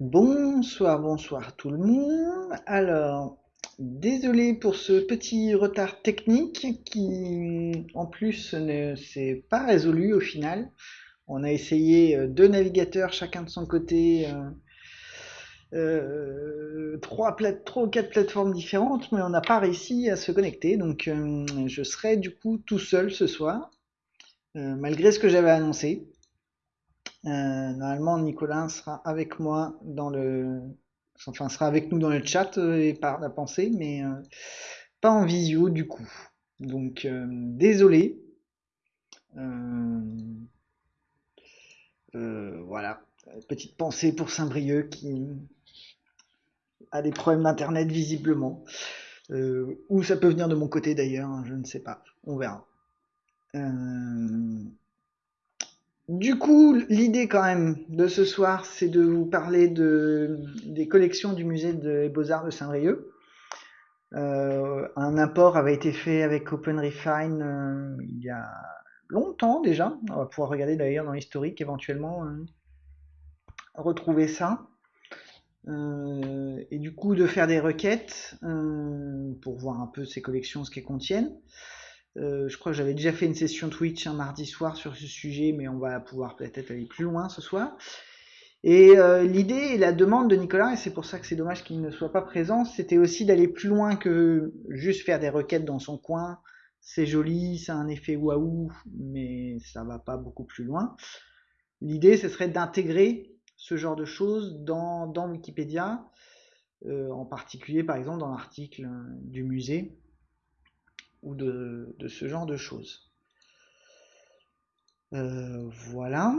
Bonsoir, bonsoir tout le monde. Alors, désolé pour ce petit retard technique qui, en plus, ne s'est pas résolu au final. On a essayé euh, deux navigateurs, chacun de son côté, euh, euh, trois, trois ou quatre plateformes différentes, mais on n'a pas réussi à se connecter. Donc, je serai du coup tout seul ce soir, malgré ce que j'avais annoncé. Euh, normalement, Nicolas sera avec moi dans le, enfin sera avec nous dans le chat euh, et par la pensée, mais euh, pas en visio du coup. Donc désolé. Voilà, petite pensée pour Saint-Brieuc qui a des problèmes d'internet visiblement. Ou ça peut venir de mon côté d'ailleurs, hein, je ne sais pas. On verra. Du coup, l'idée quand même de ce soir, c'est de vous parler de, des collections du musée des Beaux-Arts de Saint-Brieuc. Euh, un apport avait été fait avec OpenRefine euh, il y a longtemps déjà. On va pouvoir regarder d'ailleurs dans l'historique éventuellement, euh, retrouver ça. Et du coup, de faire des requêtes pour voir un peu ces collections, ce qu'elles contiennent. Euh, je crois que j'avais déjà fait une session Twitch un mardi soir sur ce sujet, mais on va pouvoir peut-être aller plus loin ce soir. Et euh, l'idée et la demande de Nicolas, et c'est pour ça que c'est dommage qu'il ne soit pas présent, c'était aussi d'aller plus loin que juste faire des requêtes dans son coin. C'est joli, ça a un effet waouh, mais ça va pas beaucoup plus loin. L'idée, ce serait d'intégrer ce genre de choses dans, dans Wikipédia, euh, en particulier par exemple dans l'article du musée ou de, ce genre de choses. Euh, voilà.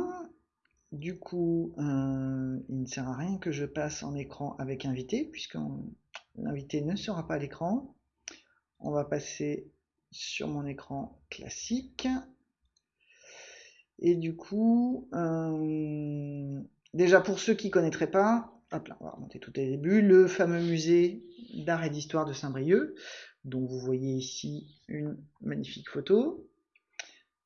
Du coup, euh, il ne sert à rien que je passe en écran avec invité, puisque l'invité ne sera pas à l'écran. On va passer sur mon écran classique. Et du coup, euh, déjà pour ceux qui connaîtraient pas, hop là, on va remonter tout au début, le fameux musée d'art et d'histoire de Saint-Brieuc, dont vous voyez ici une magnifique photo.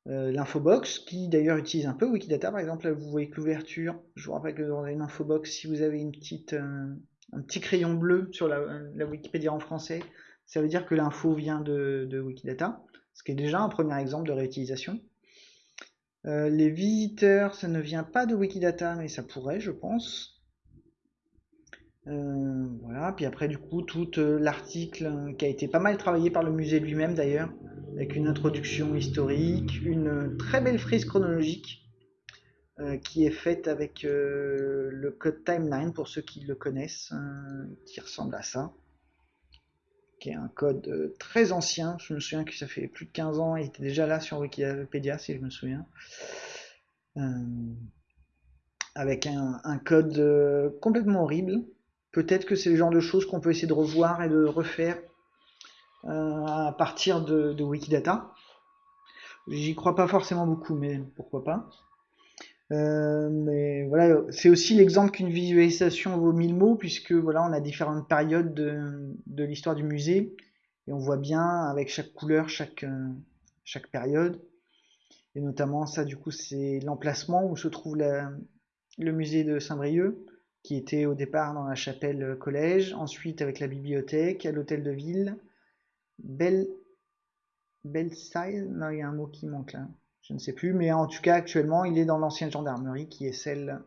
Euh, l'infobox, qui d'ailleurs utilise un peu Wikidata, par exemple, là vous voyez que l'ouverture, je vous rappelle que dans une infobox, si vous avez euh, un petit crayon bleu sur la, la, Wikipédia en français, ça veut dire que l'info vient de, de, Wikidata, ce qui est déjà un premier exemple de réutilisation. Euh, les visiteurs, ça ne vient pas de Wikidata, mais ça pourrait, je pense. Euh, voilà, puis après du coup tout euh, l'article qui a été pas mal travaillé par le musée lui-même d'ailleurs, avec une introduction historique, une très belle frise chronologique euh, qui est faite avec euh, le code timeline pour ceux qui le connaissent, euh, qui ressemble à ça, qui est un code euh, très ancien, je me souviens que ça fait plus de 15 ans, il était déjà là sur Wikipédia si je me souviens. avec un code complètement horrible, Peut-être que c'est le genre de choses qu'on peut essayer de revoir et de refaire euh, à partir de, Wikidata. J'y crois pas forcément beaucoup, mais pourquoi pas. Euh, mais voilà, c'est aussi l'exemple qu'une visualisation vaut mille mots, puisque voilà, on a différentes périodes de, l'histoire du musée, et on voit bien avec chaque couleur, chaque, euh, chaque période. Et notamment ça, du coup, c'est l'emplacement où se trouve le musée de Saint-Brieuc qui était au départ dans la chapelle collège, ensuite avec la bibliothèque, à l'hôtel de ville, Belle, Bellside, non il y a un mot qui manque là, je ne sais plus, mais en tout cas actuellement il est dans l'ancienne gendarmerie qui est celle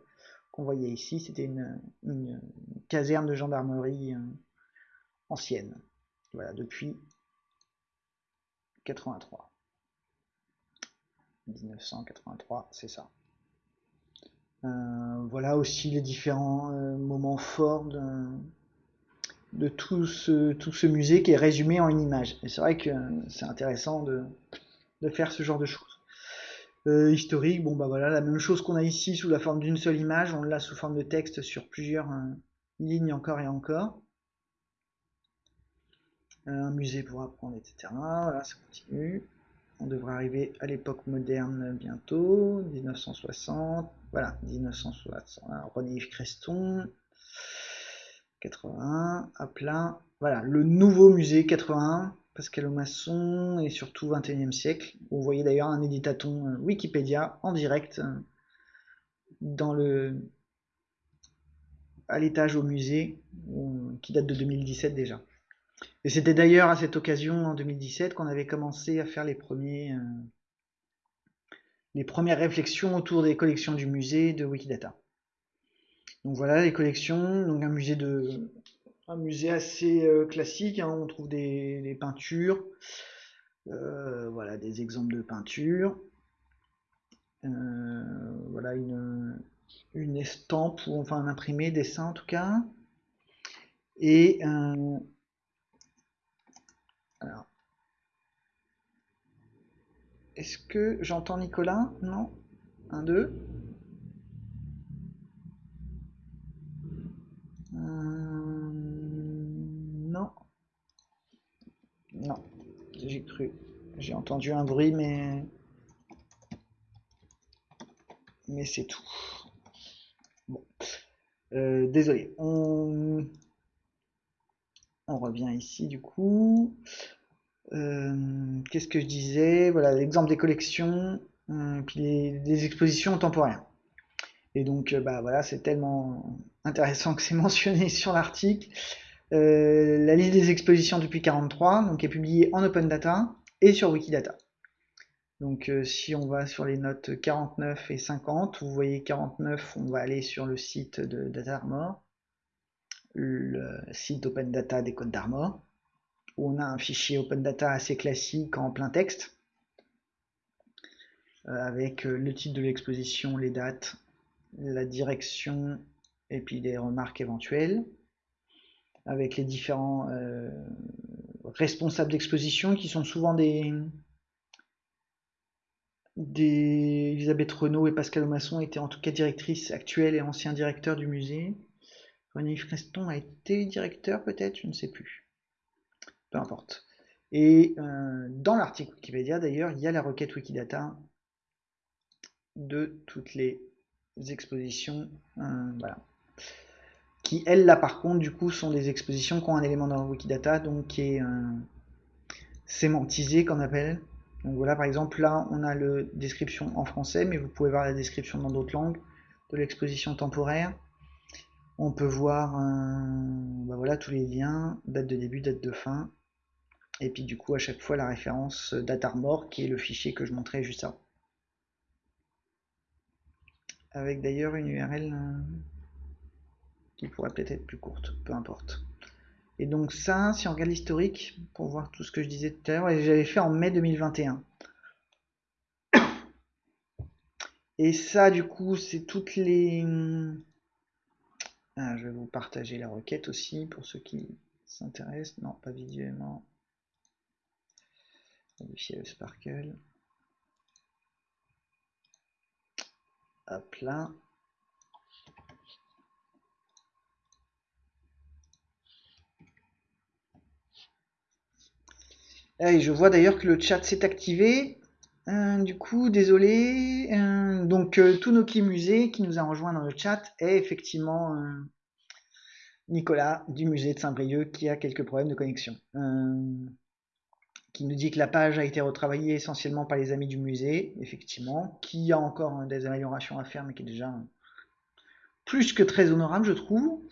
qu'on voyait ici, c'était une, une, caserne de gendarmerie euh, ancienne, voilà, depuis 83. 1983, c'est ça. Euh, voilà aussi les différents euh, moments forts de, tout, ce, musée qui est résumé en une image. Et c'est vrai que c'est intéressant de, faire ce genre de choses. Euh, historique, bon bah voilà, la même chose qu'on a ici sous la forme d'une seule image, on l'a sous forme de texte sur plusieurs lignes encore et encore. Un musée pour apprendre, etc. Voilà, ça continue. On devrait arriver à l'époque moderne bientôt, 1960. Voilà, 1960. René-Yves Creston, 81, à plein. Voilà, le nouveau musée 81, Pascal Masson, et surtout 21e siècle. Vous voyez d'ailleurs un éditaton Wikipédia en direct dans le à l'étage au musée, qui date de 2017 déjà. Et c'était d'ailleurs à cette occasion, en 2017, qu'on avait commencé à faire les premiers, euh, les premières réflexions autour des collections du musée de Wikidata. Donc voilà les collections, donc un musée de, un musée assez euh, classique. Hein. on trouve des, peintures, euh, voilà des exemples de peintures. voilà une, une estampe ou enfin un imprimé dessin en tout cas. Et alors, est-ce que j'entends Nicolas? Non? Un, deux euh, Non. Non, j'ai cru. J'ai entendu un bruit, mais... Mais c'est tout. Bon. Euh, désolé. On on revient ici du coup. Euh, qu'est-ce que je disais? Voilà, l'exemple des collections, euh, puis des expositions temporaires. Et donc, euh, bah voilà, c'est tellement intéressant que c'est mentionné sur l'article. la liste des expositions depuis 43, donc est publiée en open data et sur Wikidata. Donc si on va sur les notes 49 et 50, vous voyez 49, on va aller sur le site de Data Armor le site Open Data des Côtes d'Armor, où on a un fichier Open Data assez classique en plein texte, euh, avec euh, le titre de l'exposition, les dates, la direction et puis des remarques éventuelles, avec les différents euh, responsables d'exposition qui sont souvent des, Elisabeth Renault et Pascal Masson étaient en tout cas directrices actuelles et anciens directeurs du musée. René Freston a été directeur peut-être, je ne sais plus. Peu importe. Et euh, dans l'article Wikipédia d'ailleurs, il y a la requête Wikidata de toutes les expositions. Euh, voilà. Qui, elles, là par contre, du coup, sont des expositions qui ont un élément dans Wikidata, donc qui est euh, sémantisé, qu'on appelle. Donc voilà, par exemple, là, on a la description en français, mais vous pouvez voir la description dans d'autres langues de l'exposition temporaire. On peut voir bah voilà, tous les liens, date de début, date de fin, et puis du coup à chaque fois la référence datarmor qui est le fichier que je montrais juste avant. Avec d'ailleurs une URL euh, qui pourrait peut-être être plus courte, peu importe. Et donc ça, si on regarde l'historique, pour voir tout ce que je disais tout à l'heure, j'avais fait en mai 2021. Et ça, du coup, c'est toutes les ah, je vais vous partager la requête aussi pour ceux qui s'intéressent. Non, pas visuellement. Modifier le sparkle. Hop là. Et je vois d'ailleurs que le chat s'est activé. Euh, du coup, désolé. Euh, donc, euh, Musée, qui nous a rejoint dans le chat, est effectivement Nicolas du musée de Saint-Brieuc qui a quelques problèmes de connexion. qui nous dit que la page a été retravaillée essentiellement par les amis du musée, effectivement, qui a encore des améliorations à faire, mais qui est déjà plus que très honorable, je trouve.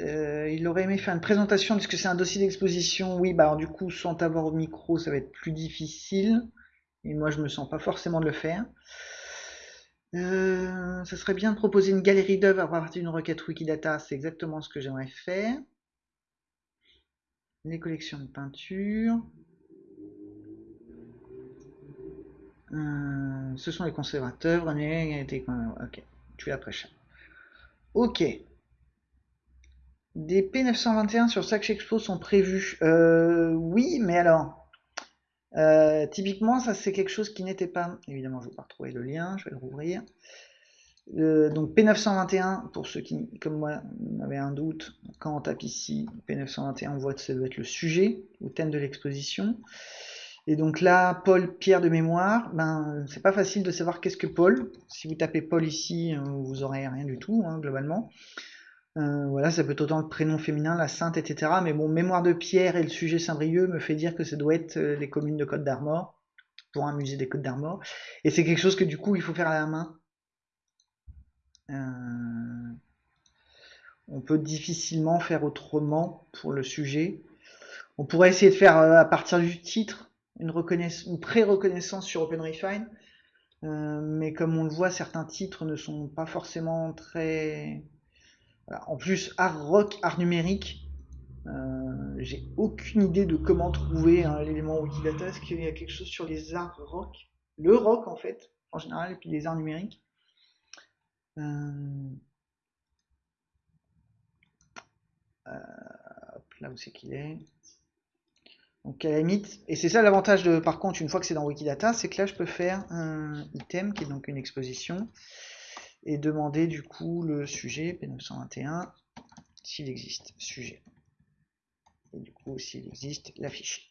Euh, il aurait aimé faire une présentation puisque c'est un dossier d'exposition. Oui, bah du coup, sans avoir au micro, ça va être plus difficile. Et moi, je me sens pas forcément de le faire. Euh, ça serait bien de proposer une galerie d'œuvres à partir d'une requête Wikidata. C'est exactement ce que j'aimerais faire. Les collections de peinture. Euh, ce sont les conservateurs. Ok, tu es après Ok. Des P921 sur Sac Expo sont prévus. Euh, oui, mais alors, euh, typiquement, ça c'est quelque chose qui n'était pas. Évidemment, je ne vais pas retrouver le lien, je vais le rouvrir. Euh, donc P921, pour ceux qui, comme moi, avaient un doute, quand on tape ici P921, on voit que ça doit être le sujet ou thème de l'exposition. Et donc là, Paul Pierre de mémoire, ben c'est pas facile de savoir qu'est-ce que Paul. Si vous tapez Paul ici, vous aurez rien du tout, hein, globalement. Euh, voilà, ça peut être autant le prénom féminin, la sainte, etc. Mais bon, mémoire de Pierre et le sujet Saint-Brieuc me fait dire que ça doit être euh, les communes de Côte d'Armor. pour un musée des Côtes d'Armor. Et c'est quelque chose que du coup il faut faire à la main. Euh, on peut difficilement faire autrement pour le sujet. On pourrait essayer de faire à partir du titre une, une pré-reconnaissance sur OpenRefine. Mais comme on le voit, certains titres ne sont pas forcément très... En plus, art rock, art numérique, euh, j'ai aucune idée de comment trouver hein, l'élément Wikidata. Est-ce qu'il y a quelque chose sur les arts rock? Le rock, en fait, en général, et puis les arts numériques. Euh, là où c'est qu'il est donc à la limite, et c'est ça l'avantage de, par contre, une fois que c'est dans Wikidata, c'est que là je peux faire un item qui est donc une exposition et demander du coup le sujet P921 s'il existe, sujet. Et du coup s'il existe, l'afficher.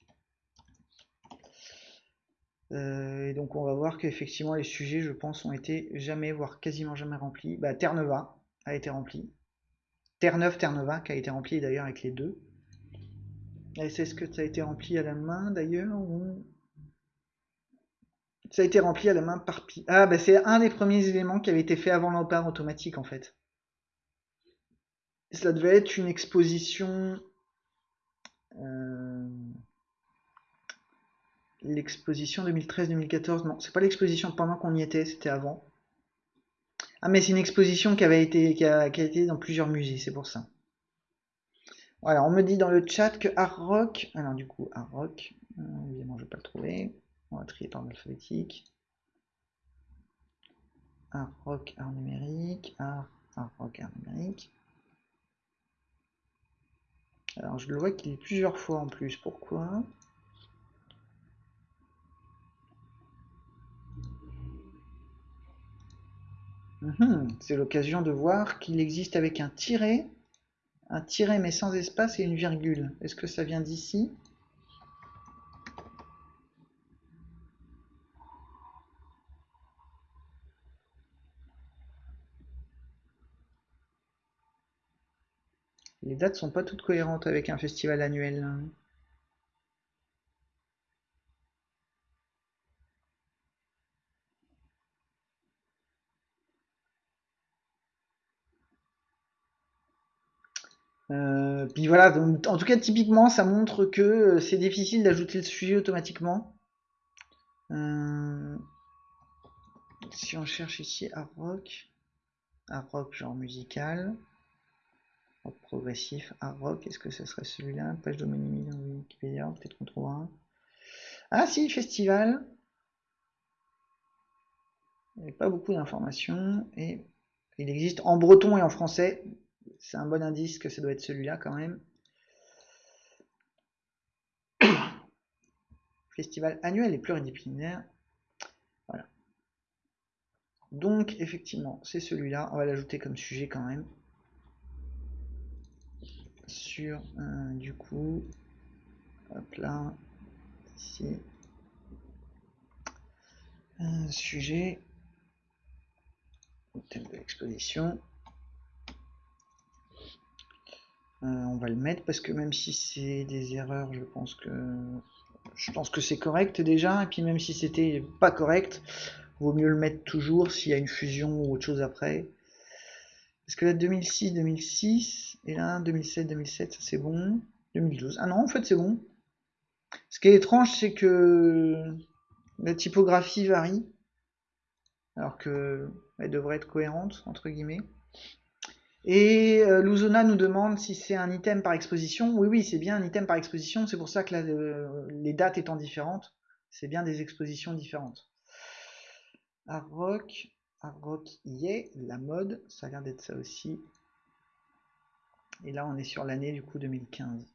Euh, et donc on va voir qu'effectivement les sujets, je pense, ont été jamais, voire quasiment jamais remplis. Bah, Terre-Neva a été rempli. Terre-Neuve, Terre-Neva qui a été rempli d'ailleurs avec les deux. Est-ce que ça a été rempli à la main d'ailleurs ou... Ça a été rempli à la main par... Ah, bah c'est un des premiers éléments qui avait été fait avant l'empare automatique en fait. Ça devait être une exposition... Euh, l'exposition 2013-2014, non, c'est pas l'exposition pendant qu'on y était, c'était avant. Ah mais c'est une exposition qui avait été qui a été dans plusieurs musées, c'est pour ça. Voilà, on me dit dans le chat que Art Rock, alors du coup, Art Rock, euh, évidemment, je vais pas le trouver. On va trier par alphabétique. Art Rock, Art numérique, Art, Art Rock, Art numérique. Alors, je le vois qu'il est plusieurs fois en plus. Pourquoi? Mhm, C'est l'occasion de voir qu'il existe avec un tiret un tiret mais sans espace et une virgule. Est-ce que ça vient d'ici Les dates sont pas toutes cohérentes avec un festival annuel. Euh, puis voilà, donc, en tout cas typiquement ça montre que euh, c'est difficile d'ajouter le sujet automatiquement. Euh, si on cherche ici art rock, art rock genre musical, progressif, art rock, est-ce que ce serait celui-là? Page d'homonymie dans Wikipédia, peut-être qu'on trouvera un. Ah si, festival. Il pas beaucoup d'informations et il existe en breton et en français c'est un bon indice que ça doit être celui-là quand même. Festival annuel et pluridisciplinaire. Voilà. Donc, effectivement, c'est celui-là. On va l'ajouter comme sujet quand même. Euh, du coup, hop là, ici. Un sujet, thème de l'exposition. Euh, on va le mettre parce que même si c'est des erreurs, je pense que je pense que c'est correct déjà. Et puis même si c'était pas correct, vaut mieux le mettre toujours s'il y a une fusion ou autre chose après. Parce que là 2006, 2006 et là 2007, 2007, ça c'est bon. 2012. Ah non, en fait c'est bon. Ce qui est étrange, c'est que la typographie varie, alors que elle devrait être cohérente entre guillemets. Et euh, nous demande si c'est un item par exposition. Oui, oui, c'est bien un item par exposition. C'est pour ça que les dates étant différentes, c'est bien des expositions différentes. Art Rock, Art Rock y est, la mode, ça a l'air d'être ça aussi. Et là, on est sur l'année du coup 2015.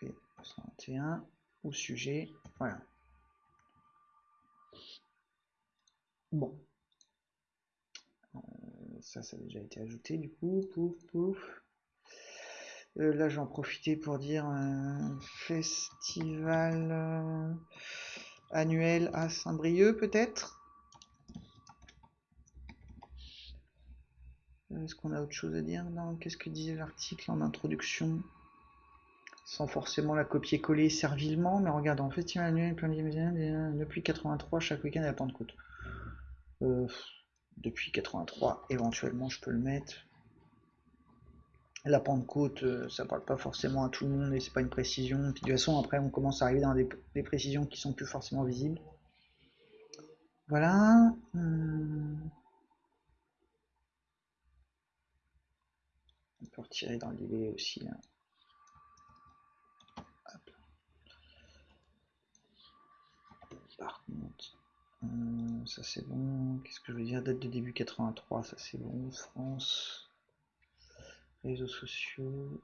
P121 ou sujet, voilà. Bon, ça, ça a déjà été ajouté du coup, pouf, pouf. Euh, là, j'en profiter pour dire un festival euh, annuel à Saint-Brieuc, peut-être? Est-ce qu'on a autre chose à dire Non, qu'est-ce que disait l'article en introduction sans forcément la copier-coller servilement, mais regarde, en festival annuel depuis 83, chaque week-end à la Pentecôte. Euh, depuis 83, éventuellement je peux le mettre. La Pentecôte, euh, ça parle pas forcément à tout le monde et c'est pas une précision. Puis de toute façon, après, on commence à arriver dans des, précisions qui sont plus forcément visibles. Voilà. Hmm. On peut retirer dans le aussi. Là. Par contre, euh, ça c'est bon. Qu'est-ce que je veux dire? Date de début 83, ça c'est bon. France, réseaux sociaux.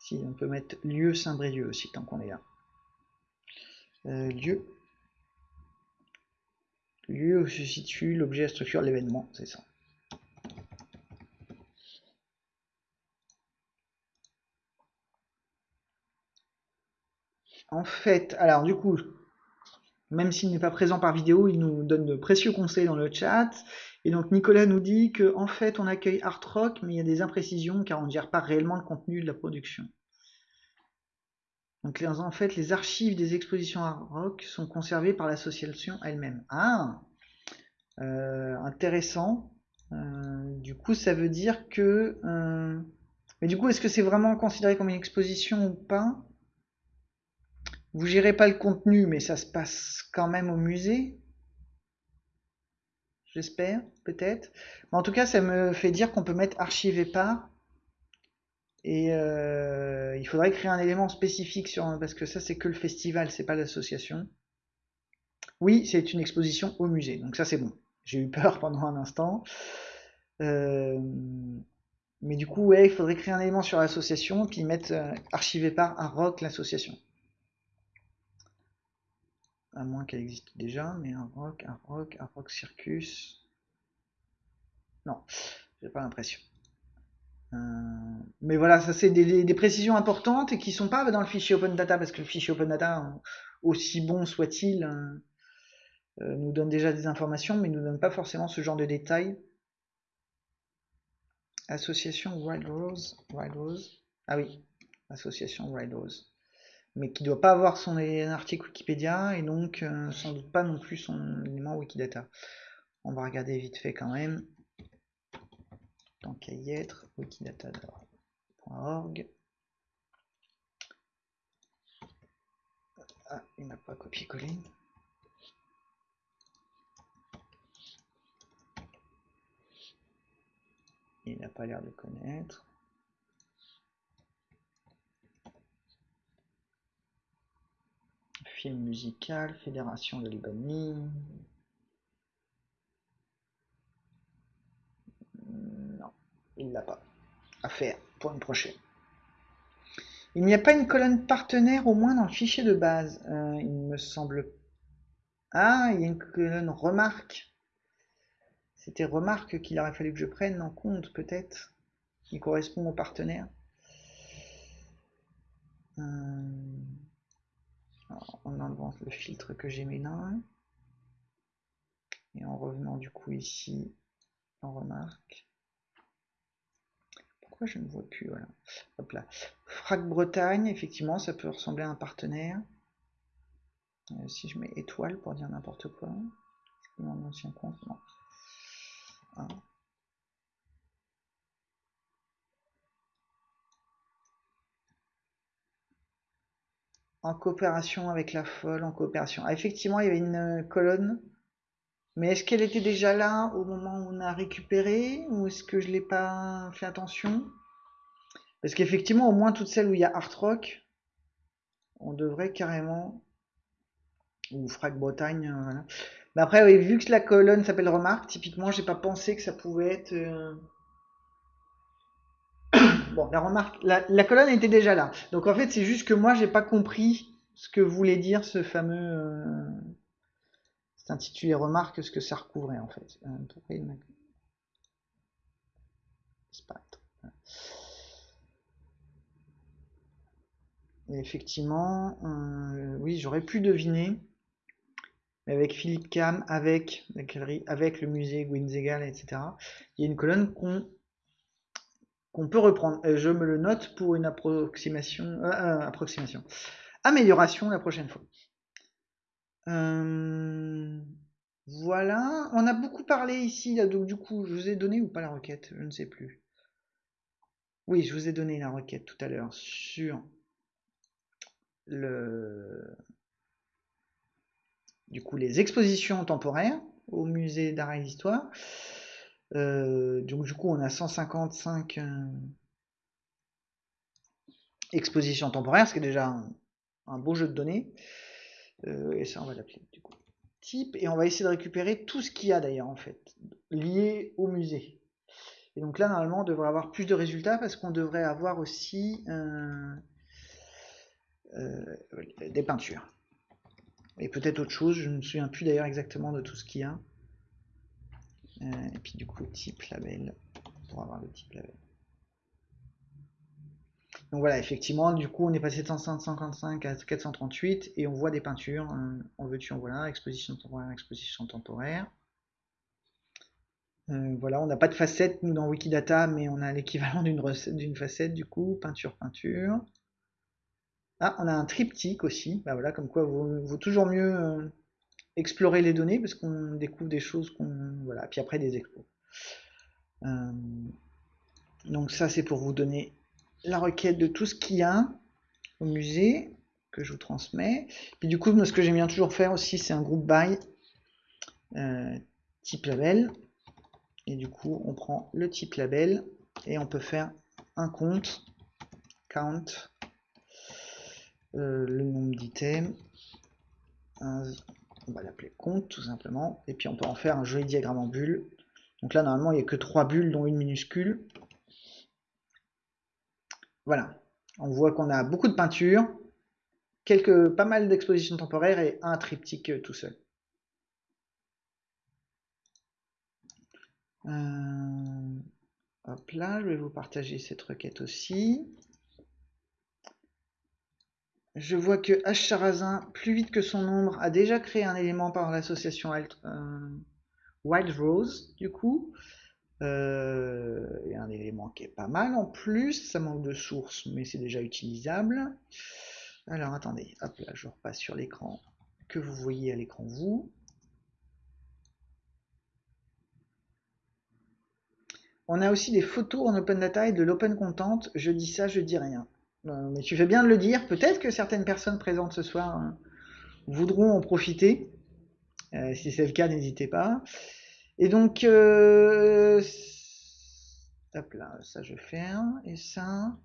Si, on peut mettre lieu Saint-Brieuc aussi, tant qu'on est là. Euh, lieu. Lieu où se situe l'objet, la structure, l'événement, c'est ça. En fait, alors du coup, même s'il n'est pas présent par vidéo, il nous donne de précieux conseils dans le chat. Et donc Nicolas nous dit que en fait on accueille Art Rock, mais il y a des imprécisions car on ne gère pas réellement le contenu de la production. Donc en fait les archives des expositions Art Rock sont conservées par l'association elle-même. Ah euh, intéressant. Euh, du coup ça veut dire que... Euh, mais du coup est-ce que c'est vraiment considéré comme une exposition ou pas? Vous gérez pas le contenu, mais ça se passe quand même au musée? J'espère, peut-être. Mais en tout cas, ça me fait dire qu'on peut mettre archive par. Et euh, il faudrait créer un élément spécifique sur parce que ça c'est que le festival, c'est pas l'association. Oui, c'est une exposition au musée, donc ça c'est bon. J'ai eu peur pendant un instant. Euh, mais du coup, ouais, il faudrait créer un élément sur l'association, puis mettre euh, archivé par un rock l'association à moins qu'elle existe déjà, mais un rock, un rock, un rock circus. Non, j'ai pas l'impression. Euh, mais voilà, ça c'est des, précisions importantes et qui sont pas dans le fichier Open Data parce que le fichier Open Data, aussi bon soit-il, euh, euh, nous donne déjà des informations, mais nous donne pas forcément ce genre de détails. Association Wild Rose, Wild Rose. Ah oui, association Wild Rose mais qui doit pas avoir son article Wikipédia et donc euh, sans doute pas non plus son élément Wikidata. On va regarder vite fait quand même. Tant qu'à y être, wikidata.org. Ah, il n'a pas copié-collé. Il n'a pas l'air de connaître. Musical, Fédération de Libanie. Non, il l'a pas. À faire pour une prochaine. Il n'y a pas une colonne partenaire au moins dans le fichier de base. Euh, il me semble. Ah, il y a une colonne remarque. C'était remarque qu'il aurait fallu que je prenne en compte peut-être. Qui correspond au partenaire. En enlevant le filtre que j'ai mis là. Et en revenant du coup ici, on remarque. Pourquoi je ne vois plus voilà. Hop là. Frac Bretagne, effectivement, ça peut ressembler à un partenaire. Euh, si je mets étoile pour dire n'importe quoi. Mon ancien compte. Ah. En coopération avec la folle, en coopération. Ah, effectivement, il y avait une euh, colonne, mais est-ce qu'elle était déjà là au moment où on a récupéré, ou est-ce que je l'ai pas fait attention? Parce qu'effectivement, au moins toutes celles où il y a Art Rock, on devrait carrément, ou Frag Bretagne, euh, voilà. Mais après, vu que la colonne s'appelle remarque, typiquement, j'ai pas pensé que ça pouvait être... Euh, Bon, la remarque, la, colonne était déjà là. Donc en fait, c'est juste que moi, j'ai pas compris ce que voulait dire ce fameux. Euh, c'est intitulé remarque, ce que ça recouvrait en fait. Euh, effectivement, euh, oui, j'aurais pu deviner. avec Philippe Cam, avec la galerie, avec le musée Gwynzegal, etc. Il y a une colonne qu'on qu'on peut reprendre. je me le note pour une approximation, approximation, amélioration la prochaine fois. voilà, on a beaucoup parlé ici, donc du coup, je vous ai donné ou pas la requête, je ne sais plus. Oui, je vous ai donné la requête tout à l'heure sur le du coup les expositions temporaires au musée d'art et d'histoire. Euh, donc du coup on a 155 euh, expositions temporaires, ce qui est déjà un, beau jeu de données. Euh, et ça on va l'appeler du coup type et on va essayer de récupérer tout ce qu'il y a d'ailleurs en fait lié au musée. Et donc là, normalement, on devrait avoir plus de résultats parce qu'on devrait avoir aussi des peintures. Et peut-être autre chose, je ne me souviens plus d'ailleurs exactement de tout ce qu'il y a. Euh, et puis du coup, type label, pour avoir le type label. Donc voilà, effectivement, du coup, on est passé de 155 à 438 et on voit des peintures. en veux-tu, en voilà, exposition temporaire, exposition temporaire. Euh, voilà, on n'a pas de facette nous dans Wikidata, mais on a l'équivalent d'une d'une facette du coup, peinture, peinture. Ah, on a un triptyque aussi. Bah voilà, comme quoi vaut, vaut toujours mieux euh, explorer les données parce qu'on découvre des choses qu'on voilà. Puis après des expos. Euh, donc ça c'est pour vous donner la requête de tout ce qu'il y a au musée que je vous transmets. Puis du coup, ce que j'aime bien toujours faire aussi, c'est un groupe by type label. Et du coup, on prend le type label et on peut faire un compte, count, euh, le nombre d'items, on va l'appeler compte tout simplement, et puis on peut en faire un joli diagramme en bulle. Donc là, normalement, il n'y a que trois bulles, dont une minuscule. Voilà, on voit qu'on a beaucoup de peinture, quelques, pas mal d'expositions temporaires et un triptyque euh, tout seul. Euh, hop là, je vais vous partager cette requête aussi. Je vois que H. plus vite que son ombre, a déjà créé un élément par l'association euh, Wild Rose, du coup. Euh, a un élément qui est pas mal en plus, ça manque de source, mais c'est déjà utilisable. Alors attendez, hop là, je repasse sur l'écran que vous voyez à l'écran vous. On a aussi des photos en open data et de l'open content. Je dis ça, je dis rien. Euh, mais tu fais bien de le dire. Peut-être que certaines personnes présentes ce soir hein, voudront en profiter. Euh, si c'est le cas, n'hésitez pas. Et donc, euh, là, ça je ferme. Et ça,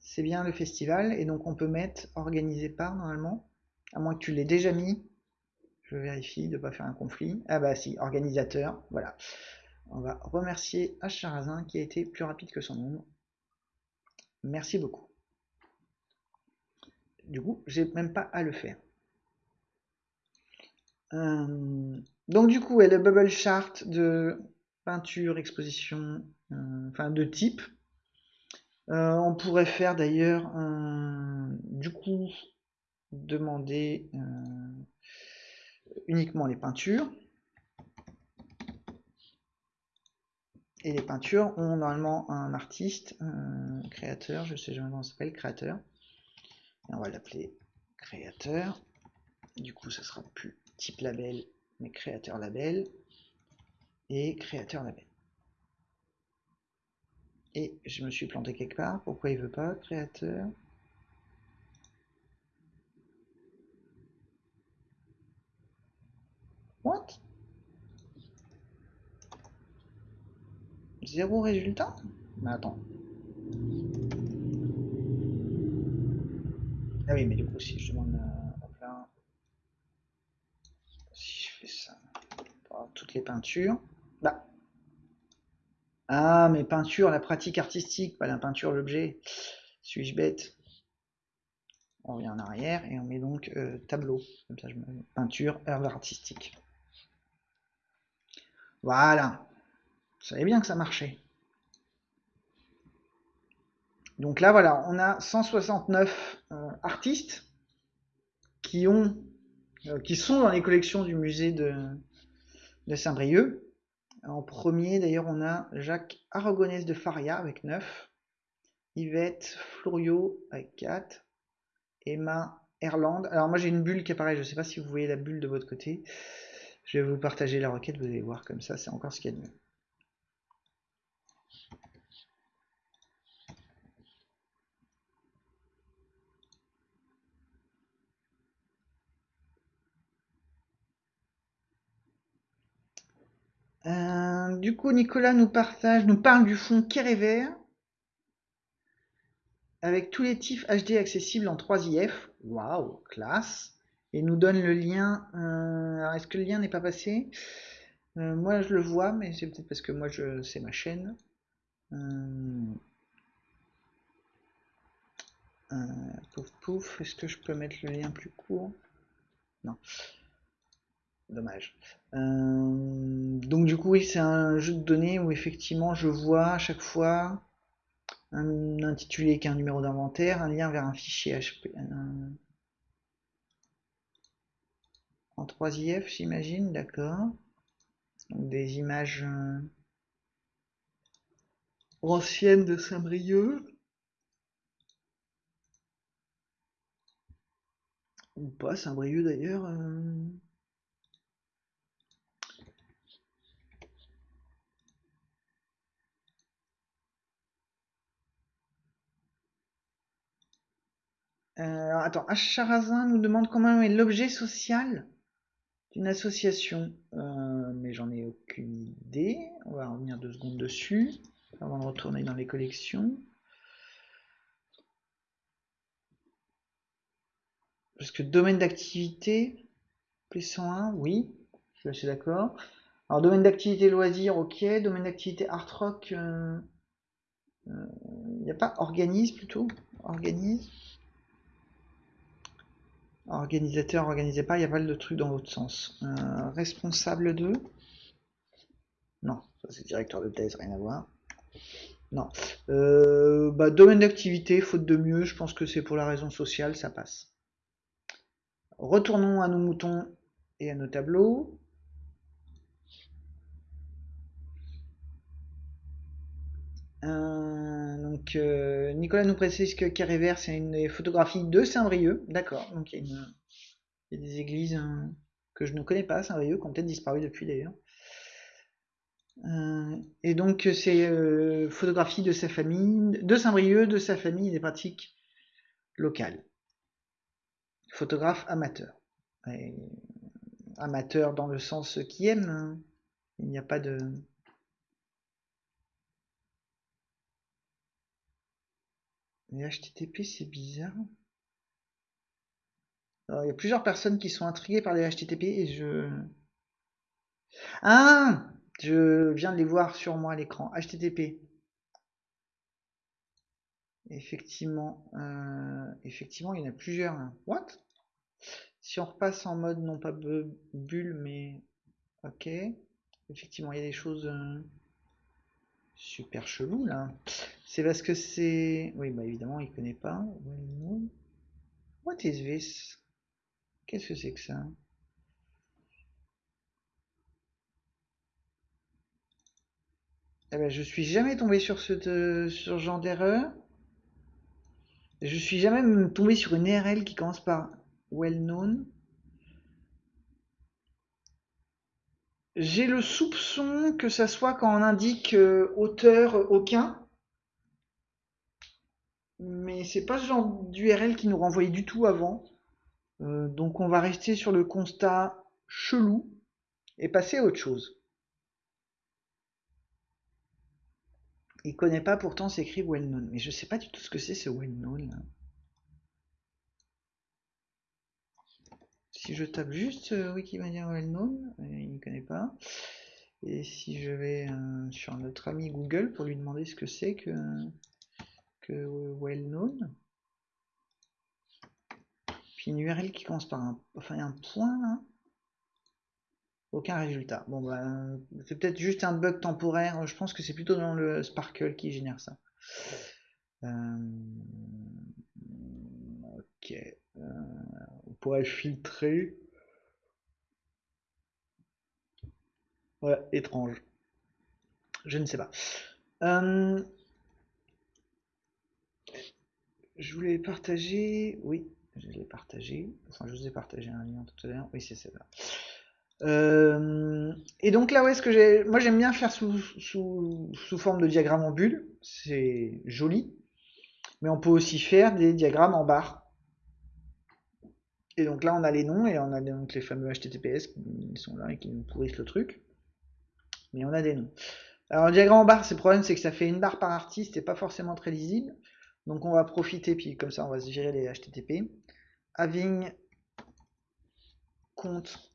c'est bien le festival. Et donc, on peut mettre organisé par normalement. À moins que tu l'aies déjà mis. Je vérifie de ne pas faire un conflit. Ah bah si, organisateur. Voilà. On va remercier H. qui a été plus rapide que son nom. Merci beaucoup. Du coup, j'ai même pas à le faire. Euh, donc du coup, elle le bubble chart de peinture, exposition, euh, enfin de type. Euh, on pourrait faire d'ailleurs, du coup, demander uniquement les peintures. Et les peintures ont normalement un artiste, un créateur, je sais jamais comment s'appelle, créateur. On va l'appeler créateur. Du coup, ça sera plus type label, mais créateur label. Et créateur label. Et je me suis planté quelque part. Pourquoi il veut pas créateur? What? Zéro résultat? Mais attends. Ah oui, mais du coup, si je demande à si je fais ça, toutes les peintures, bah. Ah, mais peinture, la pratique artistique, pas la peinture, l'objet. Suis-je bête? On revient en arrière et on met donc euh, tableau. Comme ça, je mets peinture, œuvre artistique. Voilà. Vous savez bien que ça marchait. Donc là, voilà, on a 169 euh, artistes euh, qui sont dans les collections du musée de, Saint-Brieuc. En premier, d'ailleurs, on a Jacques Aragonès de Faria avec 9. Yvette Florio avec 4. Emma Erland. Alors moi j'ai une bulle qui apparaît, je ne sais pas si vous voyez la bulle de votre côté. Je vais vous partager la requête, vous allez voir comme ça, c'est encore ce qu'il y a de mieux. Euh, du coup, Nicolas nous partage, nous parle du fond Vert avec tous les TIFF HD accessibles en 3IF. Waouh, classe. Et nous donne le lien. Euh, alors, est-ce que le lien n'est pas passé? Euh, Moi, je le vois, mais c'est peut-être parce que moi, je c'est ma chaîne. pouf pouf, est-ce que je peux mettre le lien plus court? Non. Dommage. Euh, donc du coup, oui, c'est un jeu de données où effectivement je vois à chaque fois un intitulé qui est un numéro d'inventaire, un lien vers un fichier HP. En 3IF, j'imagine, d'accord. Donc des images euh, anciennes de Saint-Brieuc. Ou pas Saint-Brieuc d'ailleurs. Euh. Euh, attends, Acharazin nous demande comment est l'objet social d'une association. Euh, mais j'en ai aucune idée. On va revenir deux secondes dessus avant de retourner dans les collections. Parce que domaine d'activité, P101, oui, je suis d'accord. Alors domaine d'activité loisir, ok. Domaine d'activité art rock, il euh, n'y a pas organise plutôt? Organise Organisateur, organisez pas, il y a pas de trucs dans l'autre sens. Euh, responsable de? Non, c'est directeur de thèse, rien à voir. Non. Euh, bah, domaine d'activité, faute de mieux, je pense que c'est pour la raison sociale, ça passe. Retournons à nos moutons et à nos tableaux. Donc euh, Nicolas nous précise que Carré c'est une photographie de Saint-Brieuc. D'accord. Donc il y, a des églises hein, que je ne connais pas, Saint-Brieuc, qui ont peut-être disparu depuis d'ailleurs. Euh, et donc c'est photographie de sa famille, de Saint-Brieuc, de sa famille des pratiques locales. Photographe amateur. amateur dans le sens qui aime. Hein. Il n'y a pas de Les HTTP, c'est bizarre. il y a plusieurs personnes qui sont intriguées par les HTTP et je... Ah Je viens de les voir sur moi à l'écran. HTTP. Effectivement, euh, effectivement, il y en a plusieurs. Hein. What? Si on repasse en mode non pas bulle, mais ok. Effectivement, il y a des choses euh, super cheloues là. C'est parce que c'est... Oui, bah évidemment, il connaît pas. What is this? Qu'est-ce que c'est que ça? Eh ben, je suis jamais tombé sur ce, sur genre d'erreur. Je suis jamais tombé sur une URL qui commence par well known. J'ai le soupçon que ça soit quand on indique euh, auteur aucun mais c'est pas ce genre d'URL qui nous renvoyait du tout avant. Euh, donc on va rester sur le constat chelou et passer à autre chose. Il connaît pas pourtant s'écrit well known, mais je sais pas du tout ce que c'est ce well known. Si je tape juste euh, Wikimania well known, euh, il ne connaît pas. Et si je vais sur notre ami Google pour lui demander ce que c'est que well known. Puis une URL qui commence par un, enfin un point Aucun résultat. Bon bah c'est peut-être juste un bug temporaire. Je pense que c'est plutôt dans le Sparkle qui génère ça. Euh, ok. Euh, on pourrait filtrer. Ouais, étrange. je ne sais pas. Euh, je voulais partager, oui, je l'ai partagé. Enfin, je vous ai partagé un lien tout à l'heure. Oui, c'est ça. Euh, et donc là, ouais, ce que j'ai, moi j'aime bien faire sous, sous, sous, forme de diagramme en bulle, c'est joli, mais on peut aussi faire des diagrammes en barre. Et donc là, on a les noms et on a donc les fameux HTTPS qui sont là et qui nous pourrissent le truc. Mais on a des noms. Alors le diagramme en barre, c'est le problème, c'est que ça fait une barre par artiste et pas forcément très lisible. Donc on va profiter, puis comme ça on va se gérer les HTTP. Having compte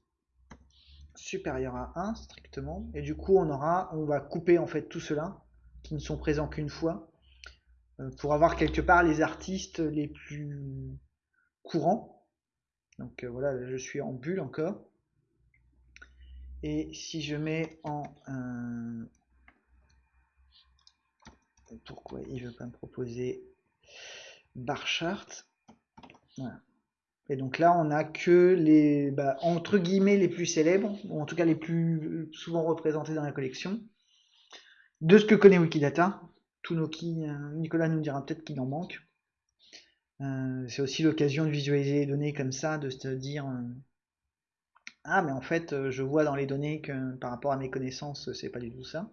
supérieur à 1 strictement. Et du coup on aura, on va couper en fait tout cela qui ne sont présents qu'une fois euh, pour avoir quelque part les artistes les plus courants. Donc euh, voilà, je suis en bulle encore. Et si je mets en euh, pourquoi il veut pas me proposer bar chart. Et donc là, on a que les, bah, entre guillemets, les plus célèbres, ou en tout cas les plus souvent représentés dans la collection, de ce que connaît Wikidata. Tunoki, euh, Nicolas nous dira peut-être qu'il en manque. Euh, c'est aussi l'occasion de visualiser les données comme ça, de se dire euh, ah mais en fait je vois dans les données que par rapport à mes connaissances c'est pas du tout ça.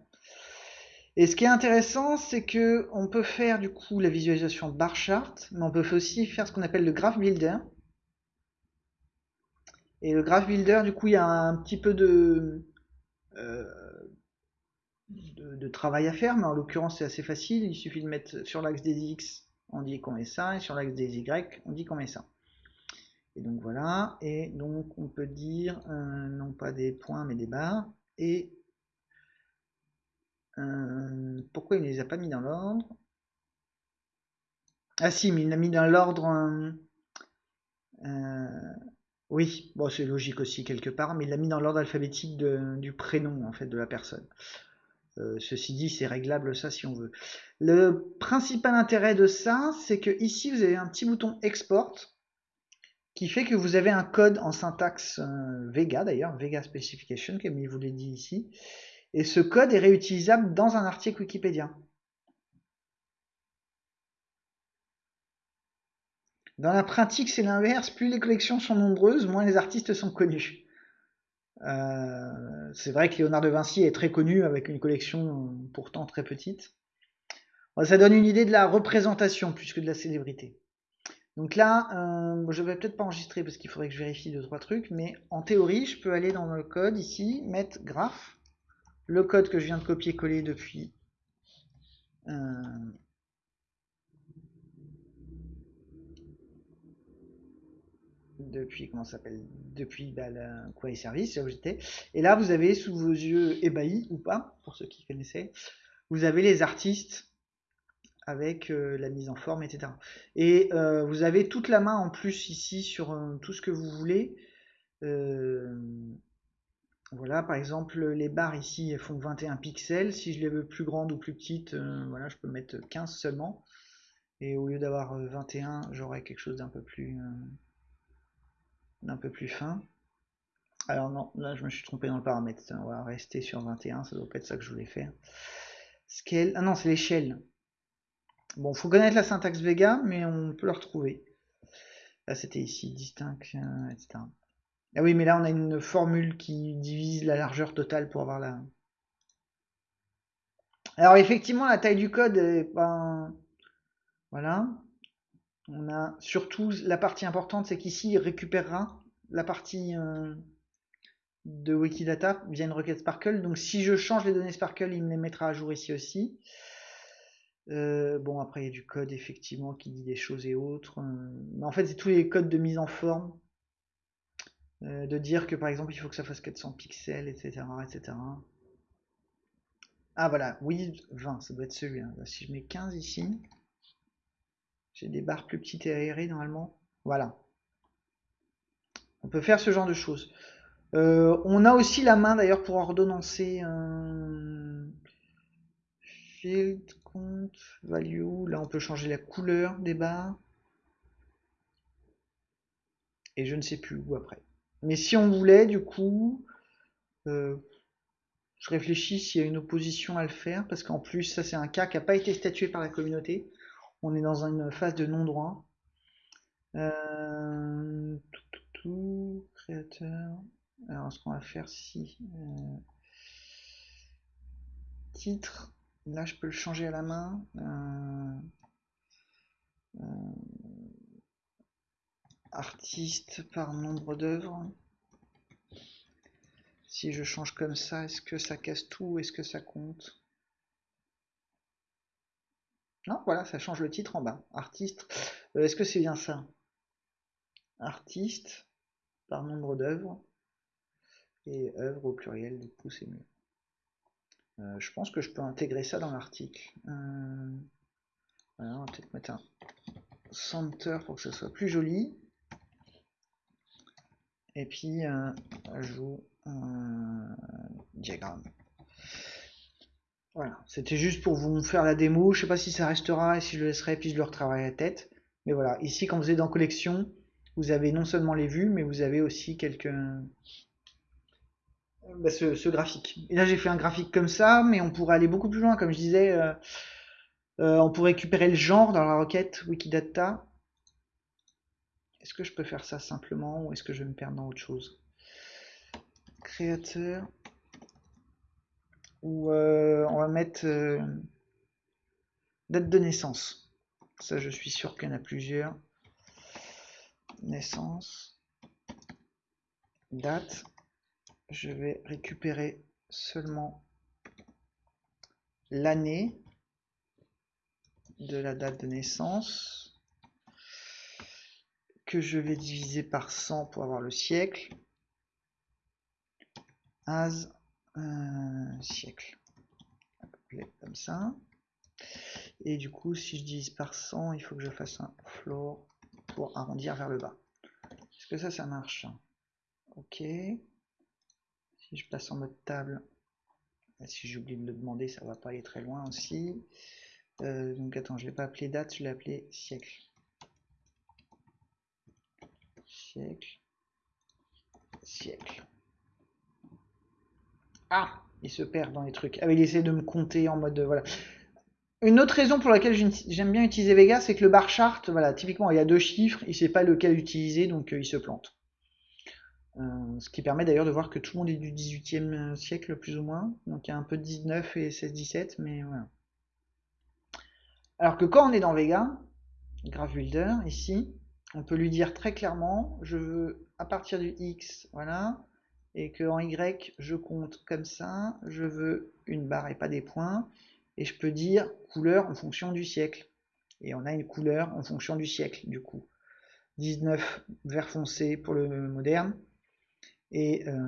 Et ce qui est intéressant, c'est que on peut faire du coup la visualisation bar chart, mais on peut aussi faire ce qu'on appelle le graph builder. Et le graph builder, du coup, il y a un petit peu de, euh, de, travail à faire, mais en l'occurrence, c'est assez facile. Il suffit de mettre sur l'axe des X, on dit qu'on met ça, et sur l'axe des Y, on dit qu'on met ça. Et donc voilà, et donc on peut dire, euh, non pas des points, mais des barres, euh, pourquoi il ne les a pas mis dans l'ordre? Ah si, mais il l'a mis dans l'ordre... Oui, bon, c'est logique aussi quelque part, mais il l'a mis dans l'ordre alphabétique du prénom en fait de la personne. Euh, ceci dit, c'est réglable ça si on veut. Le principal intérêt de ça, c'est que ici vous avez un petit bouton export qui fait que vous avez un code en syntaxe euh, Vega d'ailleurs, Vega Specification, comme il vous l'a dit ici, et ce code est réutilisable dans un article Wikipédia. Dans la pratique, c'est l'inverse. Plus les collections sont nombreuses, moins les artistes sont connus. Euh, c'est vrai que Léonard de Vinci est très connu avec une collection pourtant très petite. Ça donne une idée de la représentation plus que de la célébrité. Donc là, euh, je vais peut-être pas enregistrer parce qu'il faudrait que je vérifie deux trois trucs, mais en théorie, je peux aller dans le code ici, mettre graph, le code que je viens de copier-coller depuis euh, depuis comment s'appelle depuis bah, quoi service là où j'étais. Et là vous avez sous vos yeux ébahis ou pas pour ceux qui connaissaient vous avez les artistes avec euh, la mise en forme etc et euh, vous avez toute la main en plus ici sur tout ce que vous voulez voilà par exemple les barres ici font 21 pixels si je les veux plus grandes ou plus petites voilà je peux mettre 15 seulement et au lieu d'avoir 21 j'aurai quelque chose d'un peu plus un peu plus fin. Alors non, là je me suis trompé dans le paramètre. On va rester sur 21, ça doit pas être ça que je voulais faire. Scale, ah non, c'est l'échelle. Bon, faut connaître la syntaxe Vega, mais on peut la retrouver. Là, c'était ici, distinct, etc. Ah oui, mais là, on a une formule qui divise la largeur totale pour avoir la... Alors, effectivement, la taille du code est pas... Voilà. On a surtout la partie importante, c'est qu'ici il récupérera la partie euh, de Wikidata via une requête Sparkle. Donc si je change les données Sparkle, il me les mettra à jour ici aussi. Euh, bon, après il y a du code effectivement qui dit des choses et autres. Euh, mais en fait, c'est tous les codes de mise en forme. De dire que par exemple, il faut que ça fasse 400 pixels, etc. etc. Ah voilà, oui, 20, ça doit être celui-là. Si je mets 15 ici, j'ai des barres plus petites et aérées normalement. Voilà. On peut faire ce genre de choses. Euh, on a aussi la main d'ailleurs pour ordonnancer un field count value. Là, on peut changer la couleur des barres. Et je ne sais plus où après. Mais si on voulait, du coup, euh, Je réfléchis s'il y a une opposition à le faire, parce qu'en plus, ça c'est un cas qui n'a pas été statué par la communauté. On est dans une phase de non-droit. Euh, tout, tout, tout, créateur. Alors, ce qu'on va faire si... Euh, titre. Là, je peux le changer à la main. Artiste par nombre d'œuvres. Si je change comme ça, est-ce que ça casse tout ou est-ce que ça compte? Non, voilà, ça change le titre en bas. Artiste. Euh, est-ce que c'est bien ça? Artiste par nombre d'œuvres. Et œuvre au pluriel, du coup, c'est mieux. Euh, je pense que je peux intégrer ça dans l'article. Euh, on va peut-être mettre un center pour que ce soit plus joli. Et puis, euh, ajout un diagramme. Voilà, c'était juste pour vous faire la démo. Je sais pas si ça restera et si je le laisserai, puis je le retravaille à tête. Mais voilà, ici, quand vous êtes dans collection, vous avez non seulement les vues, mais vous avez aussi quelques, bah, ce, graphique. Et là, j'ai fait un graphique comme ça, mais on pourrait aller beaucoup plus loin. Comme je disais, euh, euh, on pourrait récupérer le genre dans la requête Wikidata. Est-ce que je peux faire ça simplement ou est-ce que je vais me perdre dans autre chose? Créateur. Ou euh, on va mettre date de naissance. Ça, je suis sûr qu'il y en a plusieurs. Naissance. Date je vais récupérer seulement l'année de la date de naissance que je vais diviser par 100 pour avoir le siècle. As un siècle. Comme ça. Et du coup si je divise par 100 il faut que je fasse un floor pour arrondir vers le bas. Est-ce que ça ça marche? Ok. Si je passe en mode table, si j'oublie de le demander, ça va pas aller très loin aussi. Euh, donc attends, je l'ai pas appelé date, je l'ai appelé siècle. Siècle. Siècle. Ah Il se perd dans les trucs. Ah il essaie de me compter en mode... voilà. Une autre raison pour laquelle j'aime bien utiliser Vega, c'est que le bar chart, voilà, typiquement il y a deux chiffres, il sait pas lequel utiliser, donc euh, il se plante. Euh, ce qui permet d'ailleurs de voir que tout le monde est du 18e siècle plus ou moins. Donc il y a un peu de 19 et 16-17, mais voilà. Alors que quand on est dans Vega, Graph Builder, ici, on peut lui dire très clairement, je veux à partir du X, voilà, et que en Y, je compte comme ça, je veux une barre et pas des points, et je peux dire couleur en fonction du siècle. Et on a une couleur en fonction du siècle, du coup. 19 vert foncé pour le moderne, et euh,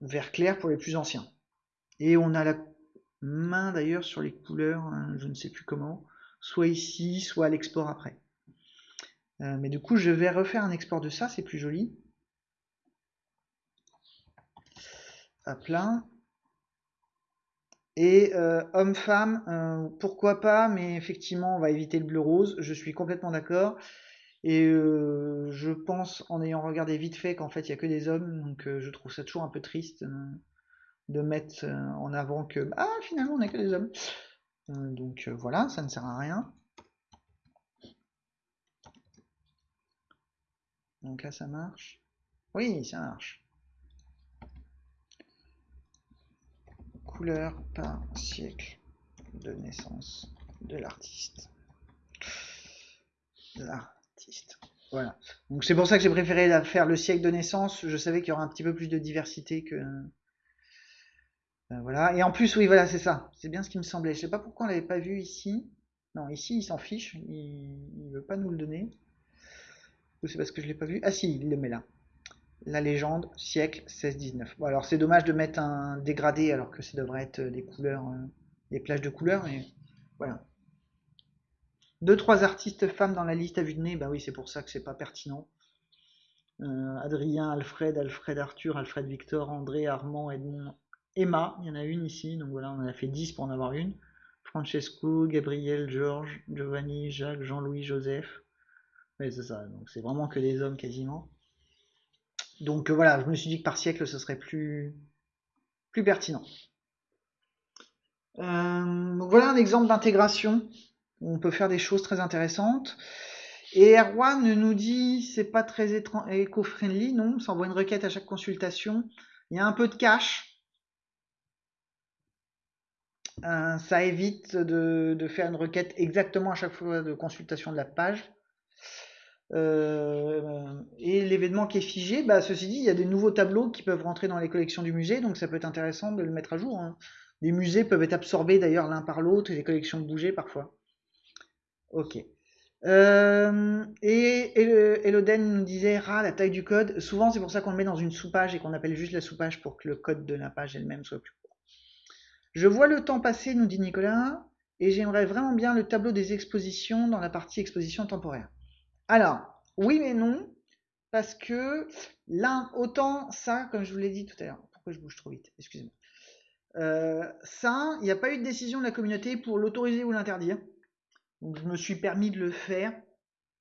vert clair pour les plus anciens. Et on a la main d'ailleurs sur les couleurs, hein, je ne sais plus comment, soit ici, soit à l'export après. Euh, mais du coup, je vais refaire un export de ça, c'est plus joli. À plein. Et euh, homme-femme, pourquoi pas, mais effectivement, on va éviter le bleu-rose, je suis complètement d'accord. Et euh, je pense, en ayant regardé vite fait, qu'en fait, il n'y a que des hommes, donc euh, je trouve ça toujours un peu triste euh, de mettre en avant que, ah, finalement, on n'a que des hommes. donc voilà, ça ne sert à rien. Donc là, ça marche. Oui, ça marche. Couleur par siècle de naissance de l'artiste. Là. Voilà. Donc c'est pour ça que j'ai préféré faire le siècle de naissance. Je savais qu'il y aurait un petit peu plus de diversité que. Ben voilà. Et en plus, oui, voilà, c'est ça. C'est bien ce qui me semblait. Je sais pas pourquoi on l'avait pas vu ici. Non, ici, il s'en fiche. Il... ne veut pas nous le donner. Ou c'est parce que je l'ai pas vu? Ah si, il le met là. La légende, siècle 16-19. Bon, alors c'est dommage de mettre un dégradé alors que ça devrait être des couleurs, euh, des plages de couleurs, mais voilà. Deux, trois artistes femmes dans la liste à vue de nez, bah oui, c'est pour ça que c'est pas pertinent. Euh, Adrien, Alfred, Alfred Arthur, Alfred Victor, André, Armand, Edmond, Emma, il y en a une ici, donc voilà, on en a fait 10 pour en avoir une. Francesco, Gabriel, Georges, Giovanni, Jacques, Jean-Louis, Joseph. Oui, c'est ça, donc c'est vraiment que des hommes quasiment. Donc euh, voilà, je me suis dit que par siècle, ce serait plus, plus pertinent. Euh, voilà un exemple d'intégration on peut faire des choses très intéressantes. Et Erwan nous dit c'est pas très éco-friendly, non, ça envoie une requête à chaque consultation. Il y a un peu de cache. Euh, ça évite de, faire une requête exactement à chaque fois de consultation de la page. Euh, et l'événement qui est figé, bah, ceci dit, il y a des nouveaux tableaux qui peuvent rentrer dans les collections du musée, donc ça peut être intéressant de le mettre à jour. Hein. Les musées peuvent être absorbés d'ailleurs l'un par l'autre et les collections bouger parfois. Ok. Euh, et, Eloden nous disait, ah, la taille du code, souvent c'est pour ça qu'on le met dans une sous-page et qu'on appelle juste la sous-page pour que le code de la page elle-même soit plus court. Je vois le temps passer, nous dit Nicolas, et j'aimerais vraiment bien le tableau des expositions dans la partie exposition temporaire. Alors, oui mais non, parce que là, autant ça, comme je vous l'ai dit tout à l'heure, pourquoi je bouge trop vite, excusez-moi. Euh, ça, il n'y a pas eu de décision de la communauté pour l'autoriser ou l'interdire. Donc je me suis permis de le faire,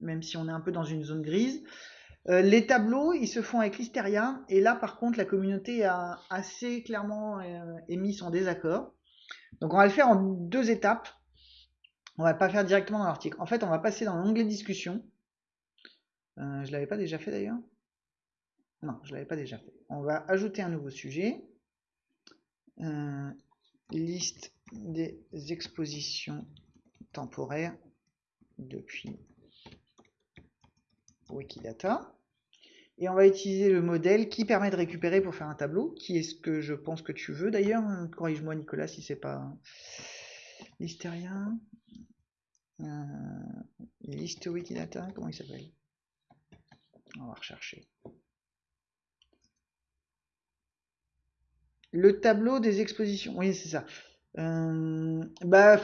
même si on est un peu dans une zone grise. Euh, les tableaux, ils se font avec l'Hysteria, et là par contre la communauté a assez clairement euh, émis son désaccord. Donc on va le faire en deux étapes. On va pas faire directement dans l'article. En fait, on va passer dans l'onglet discussion. Euh, je l'avais pas déjà fait d'ailleurs? Non, je l'avais pas déjà fait. On va ajouter un nouveau sujet. Euh, liste des expositions temporaires depuis Wikidata. Et on va utiliser le modèle qui permet de récupérer pour faire un tableau, qui est ce que je pense que tu veux d'ailleurs. Corrige-moi Nicolas si c'est pas l'hystérien. Euh, liste Wikidata, comment il s'appelle? On va rechercher. Le tableau des expositions. Oui, c'est ça. Euh, bah,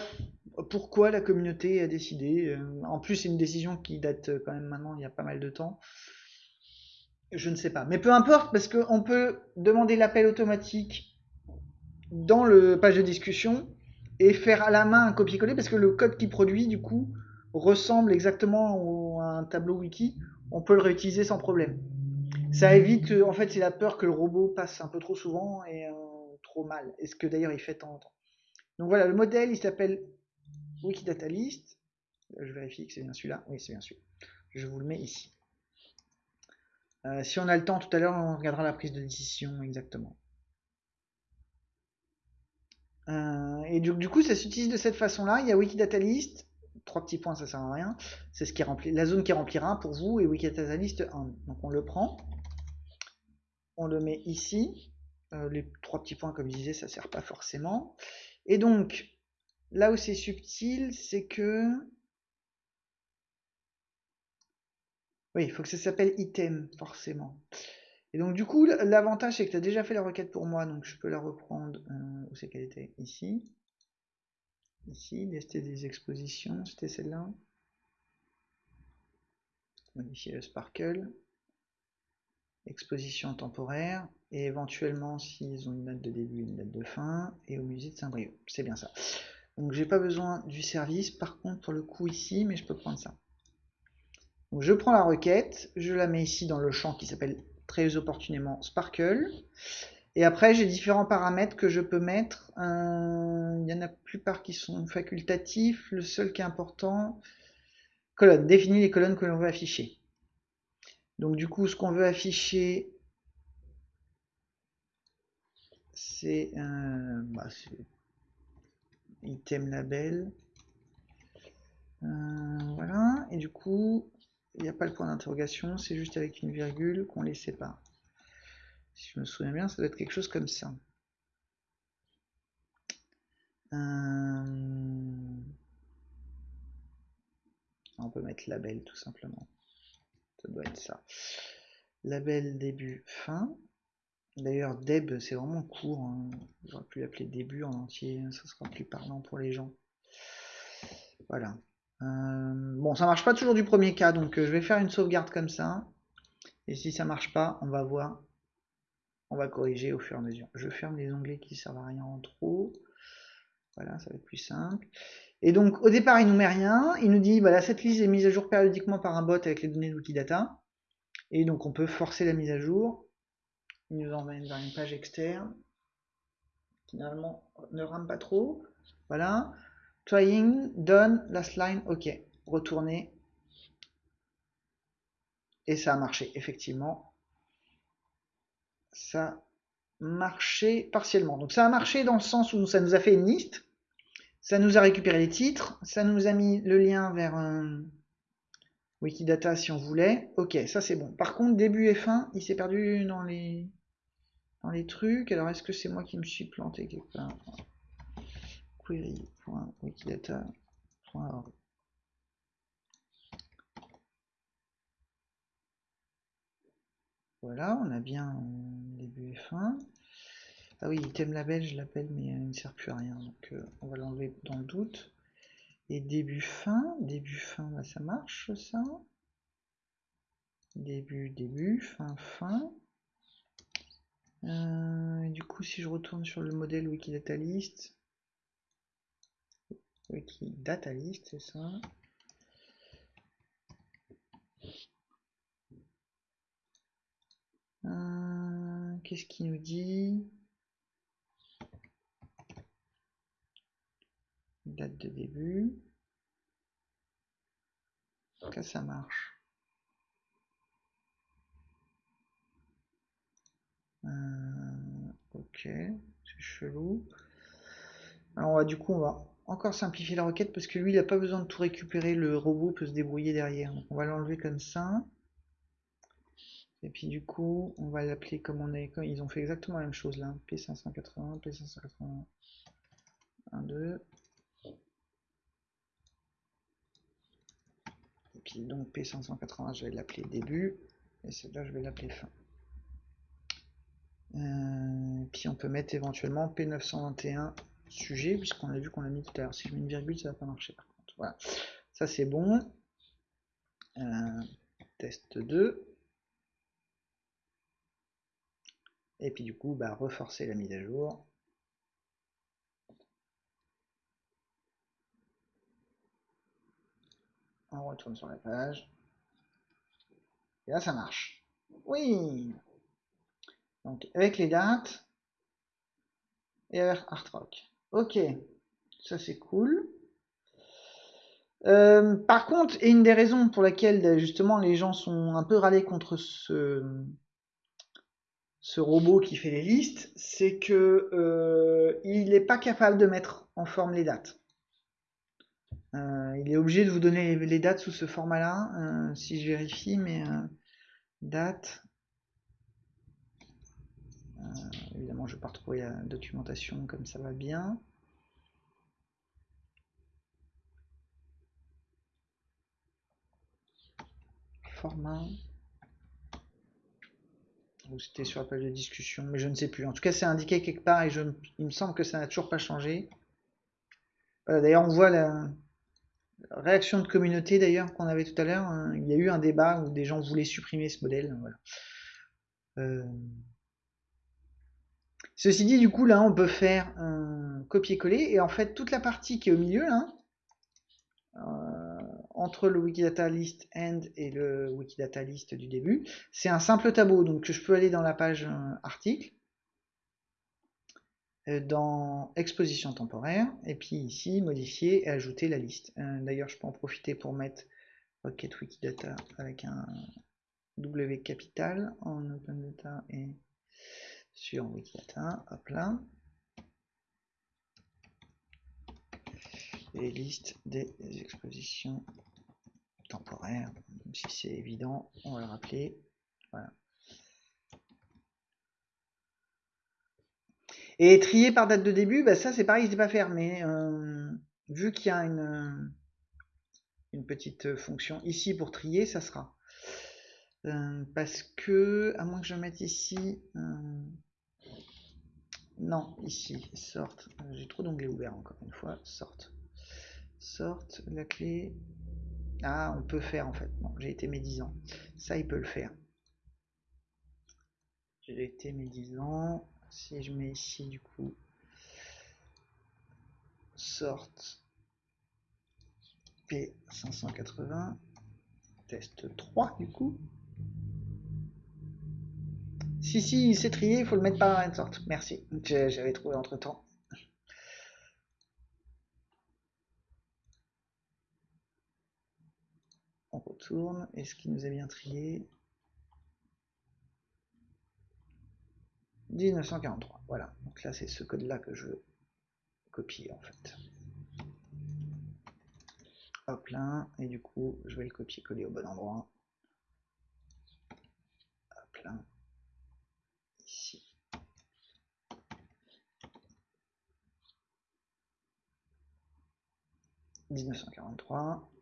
pourquoi la communauté a décidé euh, En plus, c'est une décision qui date euh, quand même maintenant, il y a pas mal de temps. Je ne sais pas. Mais peu importe, parce qu'on peut demander l'appel automatique dans le page de discussion et faire à la main un copier-coller, parce que le code qui produit, du coup, ressemble exactement à un tableau wiki. On peut le réutiliser sans problème. Ça évite, en fait, c'est la peur que le robot passe un peu trop souvent et trop mal. est ce que d'ailleurs il fait tant en temps. Donc voilà, le modèle, il s'appelle Wikidata List. Je vérifie que c'est bien celui-là. Oui, c'est bien celui-là. Je vous le mets ici. Euh, si on a le temps tout à l'heure, on regardera la prise de décision exactement. Euh, et du, coup, ça s'utilise de cette façon-là. Il y a Wikidata List. Trois petits points, ça sert à rien. C'est ce qui remplit la zone qui remplira pour vous et Wikidata List 1. Donc on le prend. On le met ici. Euh, les trois petits points, comme je disais, ça sert pas forcément. Et donc, là où c'est subtil, c'est que... Oui, il faut que ça s'appelle item, forcément. Et donc, du coup, l'avantage, c'est que tu as déjà fait la requête pour moi, donc je peux la reprendre. Euh, où c'est qu'elle était? Ici. Ici, c'était des expositions, c'était celle-là. Modifier le sparkle. Exposition temporaire et éventuellement s'ils ont une date de début une date de fin, et au musée de Saint-Brieuc. C'est bien ça. Donc j'ai pas besoin du service, par contre pour le coup ici, mais je peux prendre ça. Donc je prends la requête, je la mets ici dans le champ qui s'appelle très opportunément Sparkle. Et après j'ai différents paramètres que je peux mettre. Il y en a plupart qui sont facultatifs. Le seul qui est important, colonne. Définir les colonnes que l'on veut afficher. Donc du coup ce qu'on veut afficher c'est un bah, item label. Euh, voilà, et du coup, il n'y a pas le point d'interrogation, c'est juste avec une virgule qu'on les sépare. Si je me souviens bien, ça doit être quelque chose comme ça. Euh, on peut mettre label tout simplement. Ça doit être ça. Label début fin. D'ailleurs, Deb, c'est vraiment court. Hein. J'aurais pu l'appeler début en entier, hein, ça sera plus parlant pour les gens. Voilà. Euh, bon, ça marche pas toujours du premier cas, donc euh, je vais faire une sauvegarde comme ça. Et si ça marche pas, on va voir. On va corriger au fur et à mesure. Je ferme les onglets qui servent à rien en trop. Voilà, ça va être plus simple. Et donc, au départ, il nous met rien. Il nous dit, voilà, cette liste est mise à jour périodiquement par un bot avec les données d'outils data. Et donc, on peut forcer la mise à jour il nous emmène vers une page externe. finalement ne rame pas trop. Voilà. Trying, done, last line, ok. Retourner. Et ça a marché, effectivement. Ça marché partiellement. Donc ça a marché dans le sens où ça nous a fait une liste. Ça nous a récupéré les titres. Ça nous a mis le lien vers un Wikidata si on voulait. Ok, ça c'est bon. Par contre, début et fin, il s'est perdu dans les dans les trucs. Alors, est-ce que c'est moi qui me suis planté quelque part? Query.wikidata.org Voilà, on a bien début et fin. Ah oui, item label, je l'appelle, mais il ne sert plus à rien. Donc, euh, on va l'enlever dans le doute. Et début fin, début fin, bah, ça marche ça. Début, début, fin, fin. Euh, du coup, si je retourne sur le modèle Wikidata List, Wikidata List, c'est ça. Euh, qu'est-ce qu'il nous dit? Date de début. Que ça marche? Euh, ok, c'est chelou. Alors du coup on va encore simplifier la requête parce que lui il n'a pas besoin de tout récupérer, le robot peut se débrouiller derrière. On va l'enlever comme ça. Et puis du coup on va l'appeler comme on est. Ils ont fait exactement la même chose là. P580, P580, 1, 2. Et puis donc P580 je vais l'appeler début. Et celle-là je vais l'appeler fin. Euh, puis on peut mettre éventuellement P921 sujet, puisqu'on a vu qu'on l'a mis tout à l'heure. Si je mets une virgule, ça va pas marcher par contre. Voilà, ça c'est bon. Euh, test 2. Et puis du coup, bah, reforcer la mise à jour. On retourne sur la page. Et là, ça marche. Oui donc avec les dates et avec Art Rock. Ok, ça c'est cool. Euh, par contre, et une des raisons pour laquelle justement les gens sont un peu râlés contre ce, ce robot qui fait les listes, c'est que euh, il n'est pas capable de mettre en forme les dates. Euh, il est obligé de vous donner les dates sous ce format-là. si je vérifie, mais date, euh, évidemment, je vais pas retrouver la documentation comme ça va bien. Format. Ou c'était sur la page de discussion, mais je ne sais plus. En tout cas, c'est indiqué quelque part et je, il me semble que ça n'a toujours pas changé. d'ailleurs, on voit la réaction de communauté d'ailleurs qu'on avait tout à l'heure. Hein. Il y a eu un débat où des gens voulaient supprimer ce modèle. Voilà. Euh, Ceci dit, du coup, là, on peut faire un copier-coller et en fait, toute la partie qui est au milieu, là, euh, entre le Wikidata List End et le Wikidata List du début, c'est un simple tableau. Donc, je peux aller dans la page euh, article, euh, dans exposition temporaire, et puis ici, modifier et ajouter la liste. D'ailleurs, je peux en profiter pour mettre Rocket Wikidata avec un W capital en Open Data et sur Wikidata, hop là. Et liste des expositions temporaires, même si c'est évident, on va le rappeler. Voilà. Et trier par date de début, bah ça c'est pareil, ne pas mais euh, vu qu'il y a une, une petite fonction ici pour trier, ça sera. Euh, parce que, à moins que je mette ici, euh, non, ici, sorte, euh, j'ai trop d'onglets ouverts encore une fois, sorte, sorte, la clé, ah, on peut faire en fait, bon, j'ai été médisant, ça il peut le faire, j'ai été médisant, si je mets ici du coup, sorte, P580, test 3 du coup, Si, si, c'est trié, il faut le mettre par même sorte. Merci. J'avais trouvé entre temps. On retourne. Est-ce qu'il nous a bien trié? 1943. Voilà. Donc là, c'est ce code-là que je veux copier en fait. Hop là. Et du coup, je vais le copier-coller au bon endroit. Hop là. Ici. « 1943.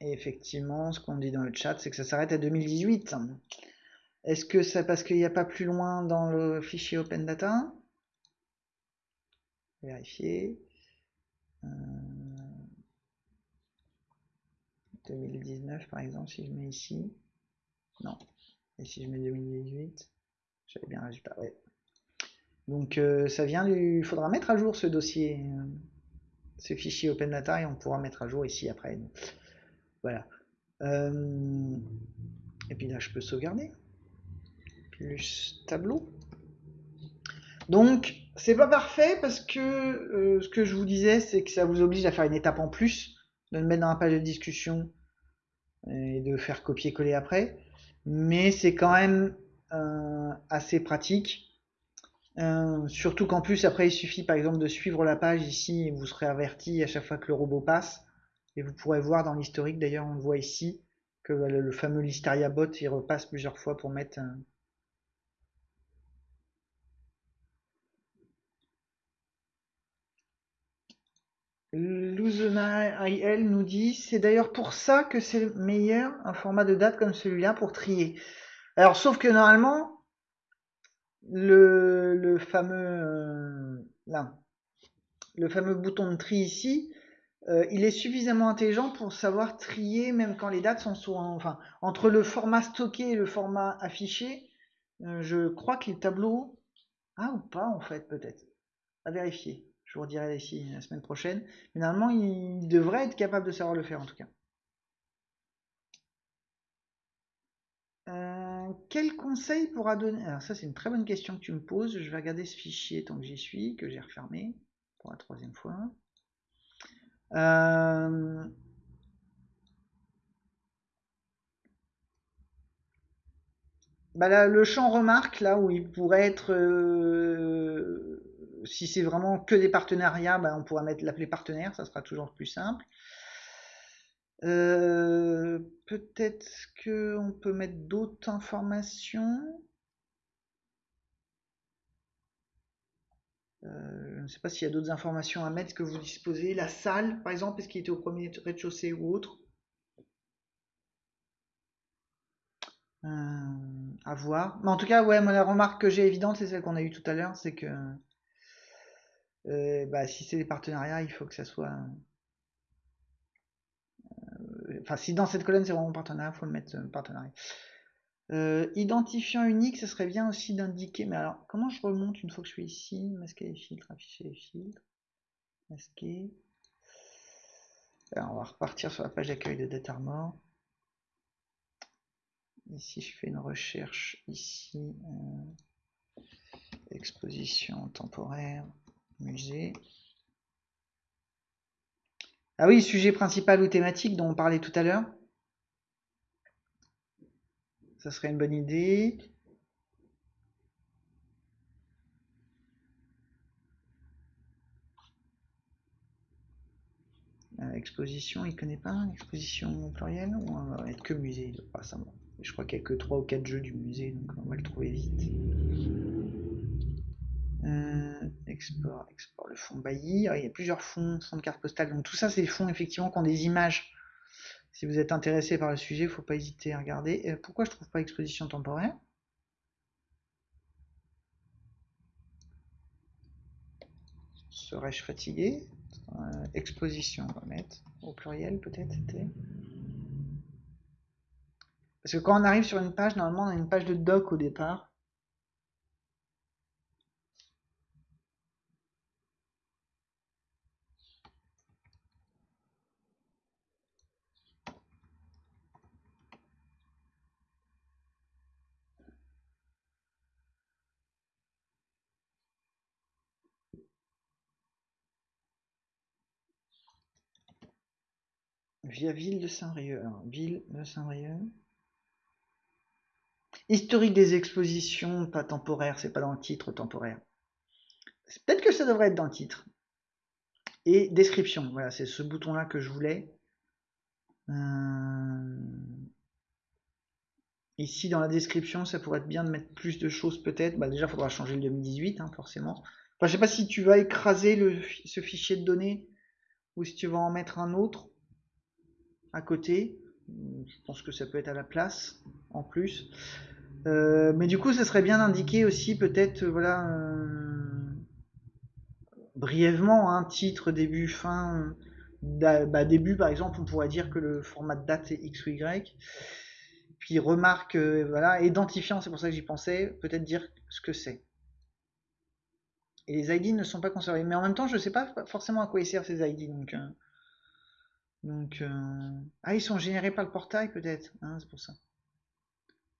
Et effectivement, ce qu'on dit dans le chat, c'est que ça s'arrête à 2018. Est-ce que c'est parce qu'il n'y a pas plus loin dans le fichier Open Data? Vérifier. 2019 euh, par exemple, si je mets ici. Non. Et si je mets 2018, j'avais bien résultat. Ouais. Donc euh, ça vient du. Il faudra mettre à jour ce dossier, ce fichier Open Data, et on pourra mettre à jour ici après. Voilà. Et puis là, je peux sauvegarder plus tableau. Donc, c'est pas parfait parce que euh, ce que je vous disais, c'est que ça vous oblige à faire une étape en plus, de le mettre dans la page de discussion et de faire copier-coller après. Mais c'est quand même euh, assez pratique. Euh, surtout qu'en plus, après, il suffit par exemple de suivre la page ici et vous serez averti à chaque fois que le robot passe. Et vous pourrez voir dans l'historique, d'ailleurs, on voit ici, que le, fameux Listeria bot, il repasse plusieurs fois pour mettre Luzena IL nous dit c'est d'ailleurs pour ça que c'est meilleur un format de date comme celui-là pour trier. Alors sauf que normalement le, fameux euh, là, le fameux bouton de tri ici, euh, il est suffisamment intelligent pour savoir trier même quand les dates sont sur enfin entre le format stocké et le format affiché. Euh, je crois que les tableaux ah ou pas en fait peut-être à vérifier. Je vous redirai ici la semaine prochaine. Mais normalement, il devrait être capable de savoir le faire en tout cas. Euh, quel conseil pourra donner? Alors ça c'est une très bonne question que tu me poses. Je vais regarder ce fichier tant que j'y suis, que j'ai refermé pour la troisième fois. Euh, bah le champ remarque, là où il pourrait être euh, si c'est vraiment que des partenariats, ben, on pourra mettre l'appeler partenaire, ça sera toujours plus simple. Euh, peut-être qu'on peut mettre d'autres informations. Je ne sais pas s'il y a d'autres informations à mettre que vous disposez. La salle, par exemple, est-ce qu'il était au premier rez-de-chaussée ou autre euh, À voir. Mais en tout cas, ouais, moi, la remarque que j'ai évidente, c'est celle qu'on a eue tout à l'heure, c'est que euh, bah, si c'est des partenariats, il faut que ça soit. Euh, enfin, si dans cette colonne c'est vraiment partenariat, faut le mettre euh, partenariat. Identifiant unique, ce serait bien aussi d'indiquer. Mais alors, comment je remonte une fois que je suis ici Masquer les filtres, afficher les filtres, masquer. Alors, on va repartir sur la page d'accueil de Datarmore. Ici, je fais une recherche. Ici, exposition temporaire musée. Ah oui, sujet principal ou thématique dont on parlait tout à l'heure. Ça serait une bonne idée. Euh, exposition, il connaît pas Exposition plurielle Ou on va être que musée pas ça, Je crois qu'il n'y a que 3 ou 4 jeux du musée, donc on va le trouver vite. Euh, export, export le fond Bailly. il y a plusieurs fonds, fonds de carte postale. Donc tout ça, c'est des fonds effectivement qui ont des images. Si vous êtes intéressé par le sujet, il ne faut pas hésiter à regarder. Euh, pourquoi je trouve pas exposition temporaire? Serais-je fatigué? Euh, Exposition, on va mettre au pluriel peut-être. Parce que quand on arrive sur une page, normalement on a une page de doc au départ. Via ville de Saint-Brieuc. ville de Saint-Brieuc. Historique des expositions, pas temporaire, c'est pas dans le titre temporaire. Peut-être que ça devrait être dans le titre. Et description, voilà, c'est ce bouton-là que je voulais. Euh, ici, dans la description, ça pourrait être bien de mettre plus de choses peut-être. Bah, déjà, il faudra changer le 2018, hein, forcément. Enfin, je sais pas si tu vas écraser ce fichier de données ou si tu vas en mettre un autre à côté. Je pense que ça peut être à la place en plus. Euh, mais du coup, ce serait bien d'indiquer aussi peut-être, voilà, euh, brièvement, un titre, début, fin. Bah, début, par exemple, on pourrait dire que le format de date est X ou Y. Puis remarque, euh, voilà, identifiant, c'est pour ça que j'y pensais, peut-être dire ce que c'est. Et les ID ne sont pas conservés. Mais en même temps, je ne sais pas forcément à quoi ils servent ces ID. Donc, donc ah, ils sont générés par le portail peut-être. Hein, c'est pour ça.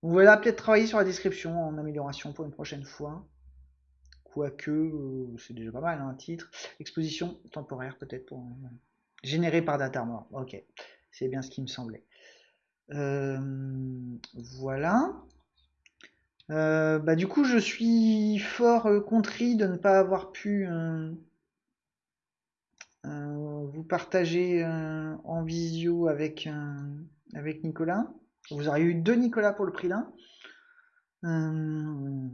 Voilà, peut-être travailler sur la description en amélioration pour une prochaine fois. Quoique, euh, c'est déjà pas mal, un hein, titre. Exposition temporaire, peut-être pour. Euh, généré par Datarmor. Ok, c'est bien ce qui me semblait. Euh, voilà. bah, du coup, je suis fort contrit de ne pas avoir pu vous partager en visio avec, avec Nicolas. Vous aurez eu deux Nicolas pour le prix d'un. Euh,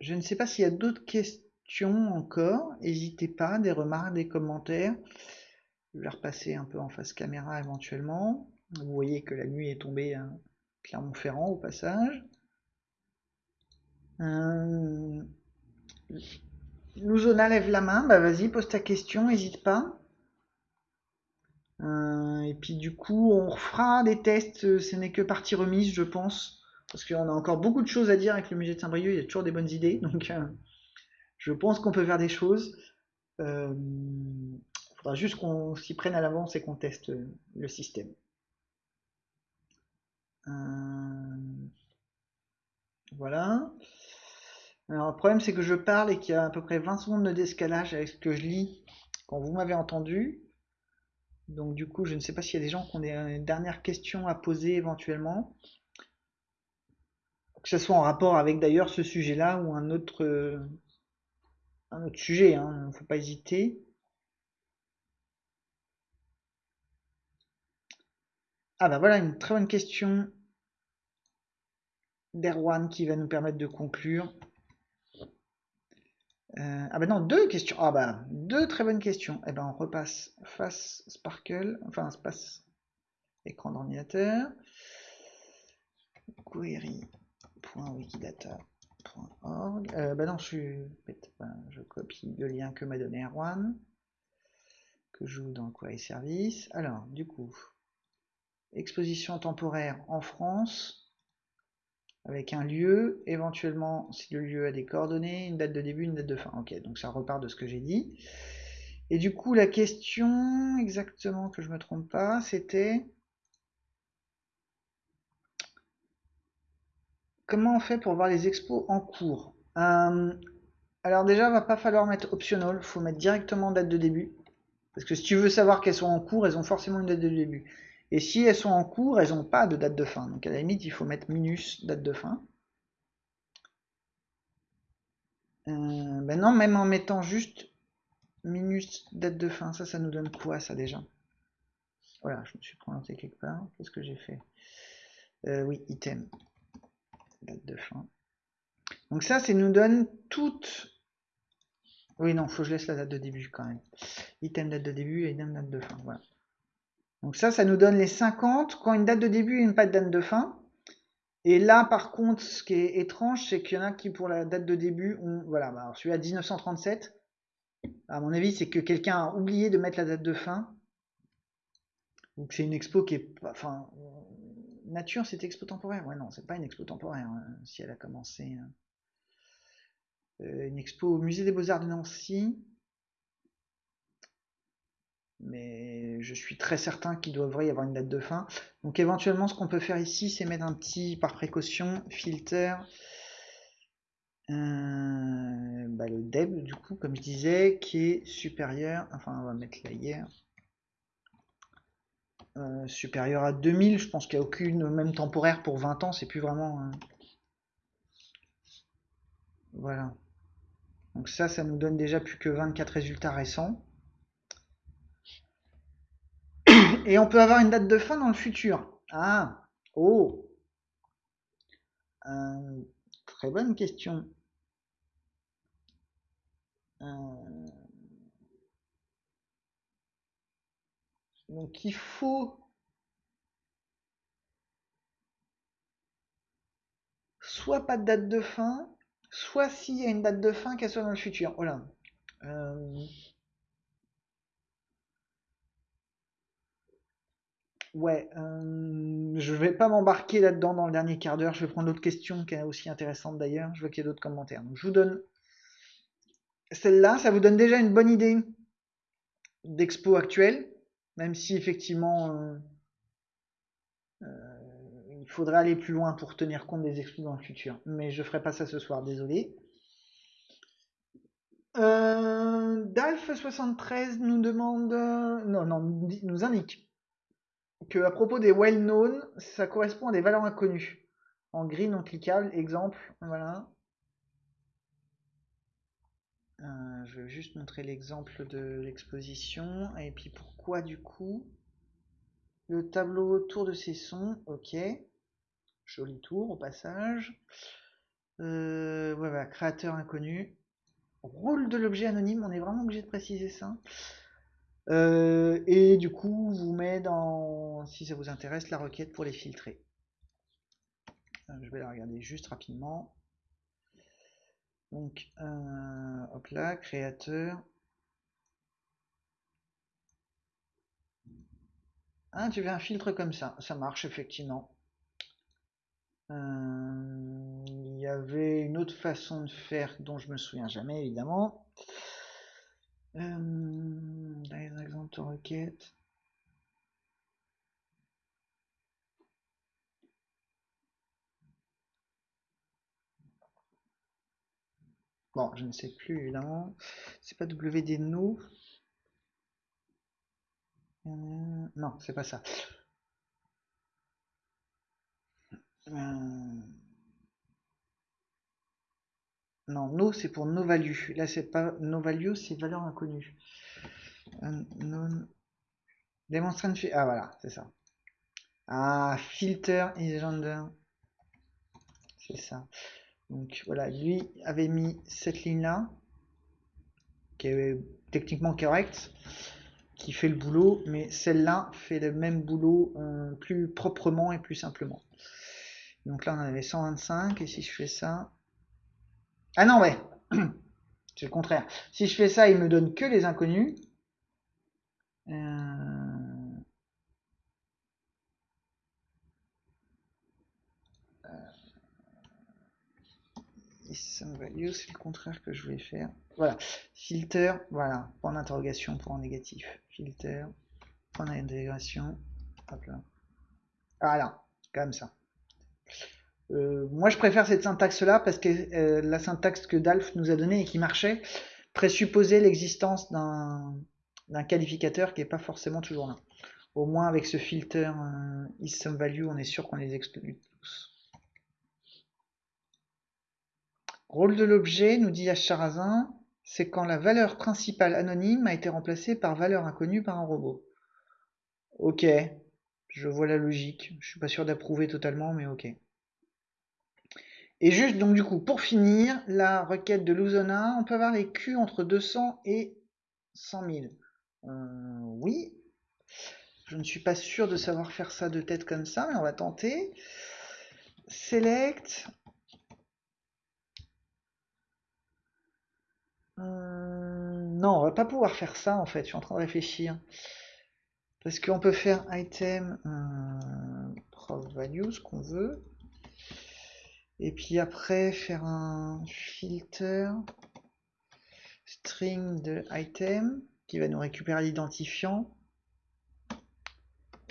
je ne sais pas s'il y a d'autres questions encore. N'hésitez pas, des remarques, des commentaires. Je vais repasser un peu en face caméra éventuellement. Vous voyez que la nuit est tombée à Clermont-Ferrand au passage. Euh, Louzona lève la main. Bah vas-y, pose ta question, n'hésite pas. Euh, et puis du coup, on refera des tests, euh, ce n'est que partie remise, je pense, parce qu'on a encore beaucoup de choses à dire avec le musée de Saint-Brieuc, il y a toujours des bonnes idées, donc euh, je pense qu'on peut faire des choses. Il faudra juste qu'on s'y prenne à l'avance et qu'on teste le système. Voilà. Alors le problème c'est que je parle et qu'il y a à peu près 20 secondes de avec ce que je lis quand vous m'avez entendu. Donc du coup, je ne sais pas s'il y a des gens qui ont des euh, dernières questions à poser éventuellement. Que ce soit en rapport avec d'ailleurs ce sujet-là ou un autre, euh, sujet, il hein, ne faut pas hésiter. Ah bah voilà une très bonne question d'Erwan qui va nous permettre de conclure. Euh, ah bah non, deux questions. Ah bah, deux très bonnes questions. Eh ben on repasse face Sparkle, enfin passe écran Query.wikidata.org. Euh, bah non, je suis je copie le lien que m'a donné Erwan, que je joue dans Query Service. Alors, du coup, exposition temporaire en France avec un lieu, éventuellement si le lieu a des coordonnées, une date de début, une date de fin. Ok, donc ça repart de ce que j'ai dit. Et du coup, la question, exactement que je me trompe pas, c'était comment on fait pour voir les expos en cours? Euh, Alors déjà, va pas falloir mettre optional, faut mettre directement date de début. Parce que si tu veux savoir qu'elles sont en cours, elles ont forcément une date de début. Et si elles sont en cours, elles n'ont pas de date de fin. Donc à la limite, il faut mettre minus date de fin. Euh, ben non, même en mettant juste minus date de fin, ça, ça nous donne quoi ça déjà? Voilà, je me suis planté quelque part. Qu'est-ce que j'ai fait? Euh, Oui, item. Date de fin. Donc ça, ça nous donne toutes... Oui, non, faut que je laisse la date de début quand même. Item date de début et item date de fin. Voilà. Donc ça, ça nous donne les 50 quand une date de début et une pas de date de fin. Et là, par contre, ce qui est étrange, c'est qu'il y en a qui, pour la date de début, ont, voilà, bah, alors celui à 1937, à mon avis, c'est que quelqu'un a oublié de mettre la date de fin. Donc c'est une expo qui est, enfin, nature, c'est expo temporaire. Ouais, non, c'est pas une expo temporaire, hein, si elle a commencé. Hein. Euh, une expo au musée des Beaux-Arts de Nancy mais je suis très certain qu'il devrait y avoir une date de fin. Donc éventuellement, ce qu'on peut faire ici, c'est mettre un petit, par précaution, filter, euh, bah, le deb, du coup, comme je disais, qui est supérieur, enfin on va mettre la hier, euh, supérieur à 2000. Je pense qu'il n'y a aucune, même temporaire pour 20 ans, c'est plus vraiment... euh, Voilà. Donc ça, ça nous donne déjà plus que 24 résultats récents. Et on peut avoir une date de fin dans le futur. Ah, oh, Euh, très bonne question. Euh, donc il faut soit pas de date de fin, soit s'il y a une date de fin, qu'elle soit dans le futur. Oh là. Euh, Ouais, euh, je vais pas m'embarquer là-dedans dans le dernier quart d'heure. Je vais prendre l'autre question qui est aussi intéressante d'ailleurs. Je vois qu'il y a d'autres commentaires. Donc je vous donne celle-là. Ça vous donne déjà une bonne idée d'expo actuelle, même si effectivement euh, euh, il faudrait aller plus loin pour tenir compte des expos dans le futur. Mais je ferai pas ça ce soir, désolé. Euh, Dalf73 nous demande, non, non, nous indique que à propos des well-known, ça correspond à des valeurs inconnues. En gris non cliquable, exemple, voilà. Euh, je vais juste montrer l'exemple de l'exposition. Et puis pourquoi du coup? Le tableau autour de ces sons, ok. Joli tour au passage. Euh, voilà, créateur inconnu. Rôle de l'objet anonyme, on est vraiment obligé de préciser ça. Euh, et du coup, vous met dans, si ça vous intéresse, la requête pour les filtrer. Euh, je vais la regarder juste rapidement. Donc, euh, hop là, créateur. Ah, tu veux un filtre comme ça, ça marche effectivement. il y avait une autre façon de faire dont je me souviens jamais évidemment. Euh, les exemples de requête. Bon, je ne sais plus évidemment. C'est pas WD no. Euh, non, c'est pas ça. Euh, non, no c'est pour no value. Là, c'est pas no value, c'est valeur inconnue. Unknown. Demonstrant. Ah, voilà, c'est ça. Ah, filter is gender. C'est ça. Donc voilà, lui avait mis cette ligne-là, qui est techniquement correcte, qui fait le boulot, mais celle-là fait le même boulot euh, plus proprement et plus simplement. Donc là, on avait 125, et si je fais ça... Ah non, ouais C'est le contraire. Si je fais ça, il me donne que les inconnus. Euh... Value, c'est le contraire que je voulais faire. Voilà. Filter, voilà. Point d'interrogation, point négatif. Filter, point d'intégration. Hop là. Voilà. Comme ça. Euh, moi, je préfère cette syntaxe-là parce que euh, la syntaxe que Dalf nous a donnée et qui marchait présupposait l'existence d'un qualificateur qui n'est pas forcément toujours là. Au moins, avec ce filter euh, isSomeValue, on est sûr qu'on les exclut tous. Rôle de l'objet, nous dit Acharazin, c'est quand la valeur principale anonyme a été remplacée par valeur inconnue par un robot. Ok, je vois la logique. Je suis pas sûr d'approuver totalement, mais ok. Et juste, donc du coup, pour finir, la requête de Luzona, on peut avoir les Q entre 200 et 100 000. Euh, oui. Je ne suis pas sûr de savoir faire ça de tête comme ça, mais on va tenter. Select. Hum, non, on va pas pouvoir faire ça en fait, je suis en train de réfléchir. Parce qu'on peut faire item euh, ce qu'on veut. Et puis après faire un filter string de item qui va nous récupérer l'identifiant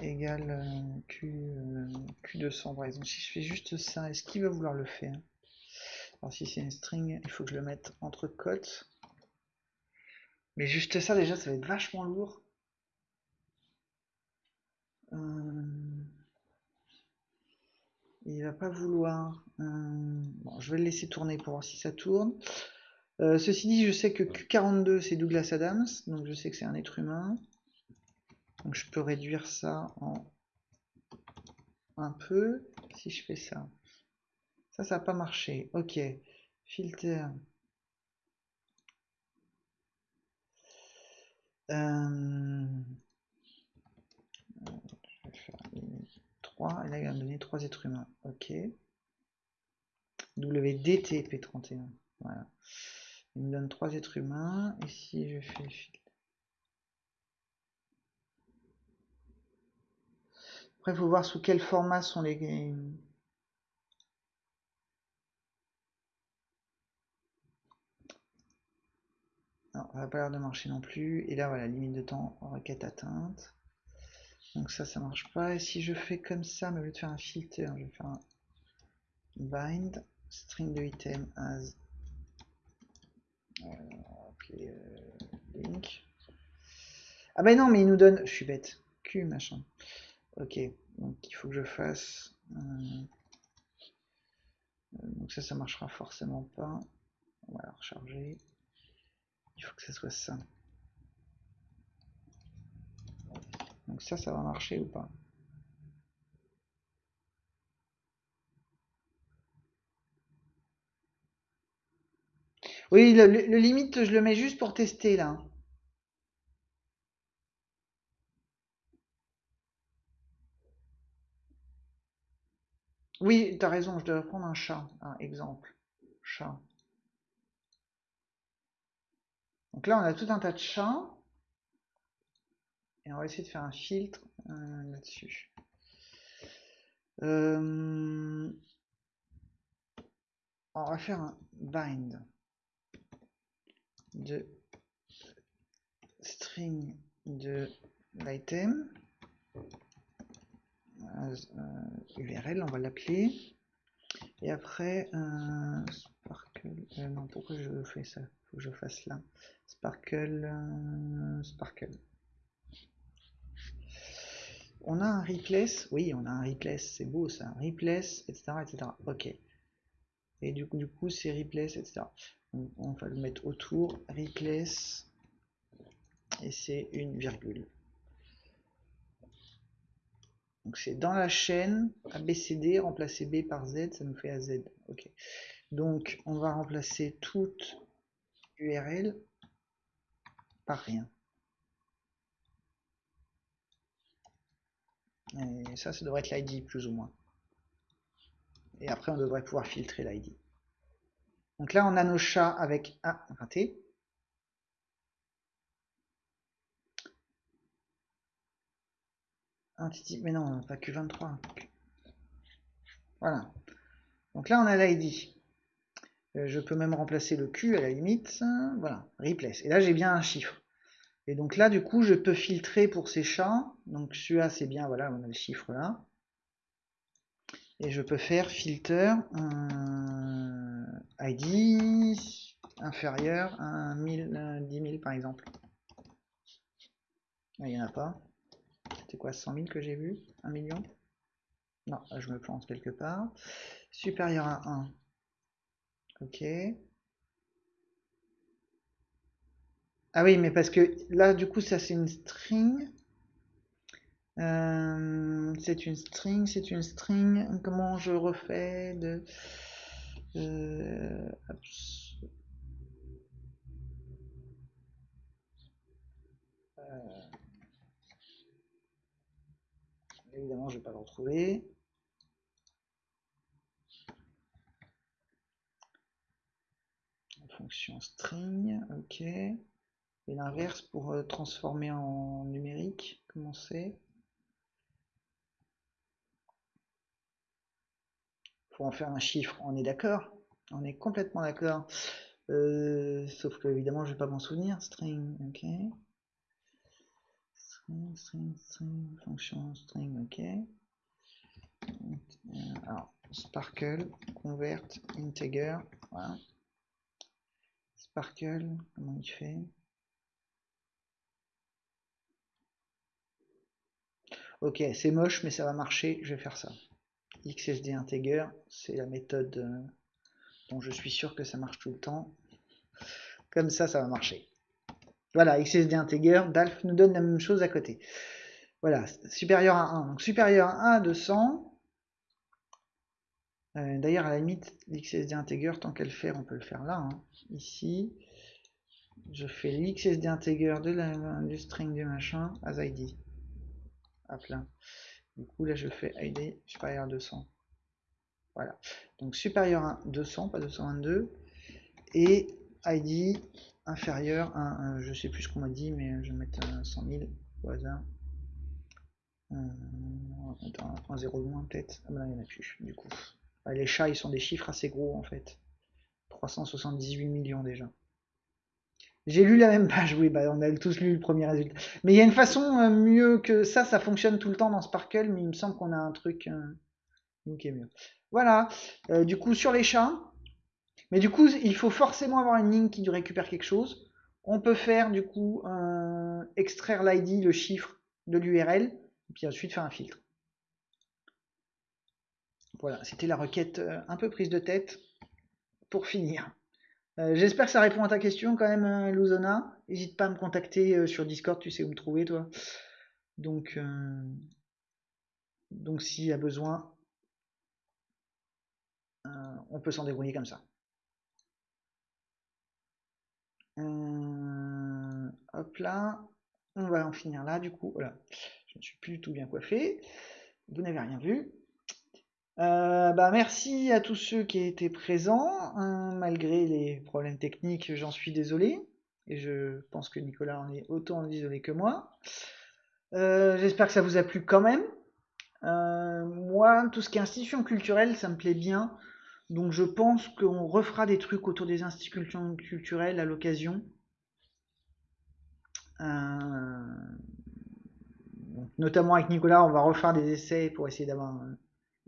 égal euh, Q, euh, Q200 par exemple. Si je fais juste ça, est-ce qu'il va vouloir le faire? Alors si c'est une string, il faut que je le mette entre cotes. Mais juste ça déjà, ça va être vachement lourd. Euh, il va pas vouloir. Euh, bon, je vais le laisser tourner pour voir si ça tourne. Euh, ceci dit, je sais que Q42 c'est Douglas Adams, donc je sais que c'est un être humain. Donc je peux réduire ça en un peu si je fais ça. Ça, ça n'a pas marché. Ok. Filter. Euh, je vais faire 3. Et là, il va me donner 3 êtres humains. Ok. WDTP31. Voilà. Il me donne 3 êtres humains. Et si je fais filtre. Après, il faut voir sous quel format sont les, Non, ça n'a pas l'air de marcher non plus. Et là, voilà, limite de temps, requête atteinte. Donc ça, ça marche pas. Et si je fais comme ça, mais au lieu de faire un filter, je vais faire un bind, string de item as euh, link. Ah ben non, mais il nous donne, je suis bête, Q machin. Ok, donc il faut que je fasse. Euh, donc ça, ça marchera forcément pas. On va recharger. Il faut que ça soit ça. Donc ça, ça va marcher ou pas? Oui, le, limite, je le mets juste pour tester là. Oui, tu as raison, je devrais prendre un chat, un exemple. Chat. Donc là, on a tout un tas de chats. Et on va essayer de faire un filtre euh, là-dessus. Euh, on va faire un bind de string de l'item URL, on va l'appeler. Et après, Sparkle. Euh, non, pourquoi je fais ça? Faut que je fasse là. Sparkle, euh, Sparkle. On a un replace, oui, on a un replace, c'est beau ça, replace, etc., etc. Ok. Et du coup, c'est replace, etc. on va le mettre autour, replace, et c'est une virgule. Donc c'est dans la chaîne ABCD, remplacer B par Z, ça nous fait AZ. Ok. Donc on va remplacer toute URL par rien. Et ça, ça devrait être l'ID plus ou moins. Et après, on devrait pouvoir filtrer l'ID. Donc là, on a nos chats avec... Raté. Un titi... Mais non, pas Q23. Voilà. Donc là, on a l'ID. Euh, je peux même remplacer le Q à la limite. Voilà, replace. Et là, j'ai bien un chiffre. Et donc là, du coup, je peux filtrer pour ces chats. Donc celui-là, c'est bien, voilà, on a le chiffre là. Et je peux faire filter ID inférieur à 1000, 10 000 par exemple. il n'y en a pas. C'était quoi, 100 000 que j'ai vu? 1 million? Non, je me plante quelque part. Supérieur à 1. Ok. Ah oui, mais parce que là, du coup, ça c'est une string. Euh, c'est une string, c'est une string. Comment je refais de... Euh, euh, évidemment, je vais pas le retrouver. Fonction string, ok. Et l'inverse pour transformer en numérique, comment c'est? Faut en faire un chiffre, on est d'accord On est complètement d'accord. Euh, sauf que évidemment je vais pas m'en souvenir. String, ok. String, string, string, fonction string, ok. Alors, sparkle, convert, integer, voilà. Sparkle, comment il fait? Ok, c'est moche, mais ça va marcher, je vais faire ça. XSD Integer, c'est la méthode euh, dont je suis sûr que ça marche tout le temps. Comme ça, ça va marcher. Voilà, XSD Integer, DALF nous donne la même chose à côté. Voilà, supérieur à 1. Donc supérieur à 1 à 200. Euh, d'ailleurs, à la limite, l'XSD Integer, tant qu'elle fait, on peut le faire là. Hein. Ici, je fais l'XSD Integer de la, du string du machin as ID. À plein. Du coup, là, je fais ID supérieur à 200. Voilà. Donc supérieur à 200, pas 222. Et ID inférieur à, je sais plus ce qu'on m'a dit, mais je vais mettre 100 000 au hasard. Euh, un 0 de moins peut-être. Ah ben là, il n'y en a plus, du coup. les chats, ils sont des chiffres assez gros en fait. 378 millions déjà. J'ai lu la même page, oui, bah on a tous lu le premier résultat. Mais il y a une façon euh, mieux que ça, ça fonctionne tout le temps dans Sparkle, mais il me semble qu'on a un truc euh, qui est mieux. Voilà, euh, du coup sur les chats, mais du coup il faut forcément avoir une ligne qui récupère quelque chose. On peut faire du coup extraire l'ID, le chiffre de l'URL, et puis ensuite faire un filtre. Voilà, c'était la requête un peu prise de tête pour finir. Euh, j'espère que ça répond à ta question quand même, euh, Luzona. N'hésite pas à me contacter euh, sur Discord, tu sais où me trouver, toi. Donc, donc s'il y a besoin, on peut s'en débrouiller comme ça. hop là, on va en finir là du coup. Voilà, je ne suis plus du tout bien coiffé. Vous n'avez rien vu. Euh, bah, merci à tous ceux qui étaient présents, hein, malgré les problèmes techniques, j'en suis désolé, et je pense que Nicolas en est autant désolé que moi. Euh, j'espère que ça vous a plu quand même. Euh, moi, tout ce qui est institution culturelle, ça me plaît bien, donc je pense qu'on refera des trucs autour des institutions culturelles à l'occasion. notamment avec Nicolas, on va refaire des essais pour essayer d'avoir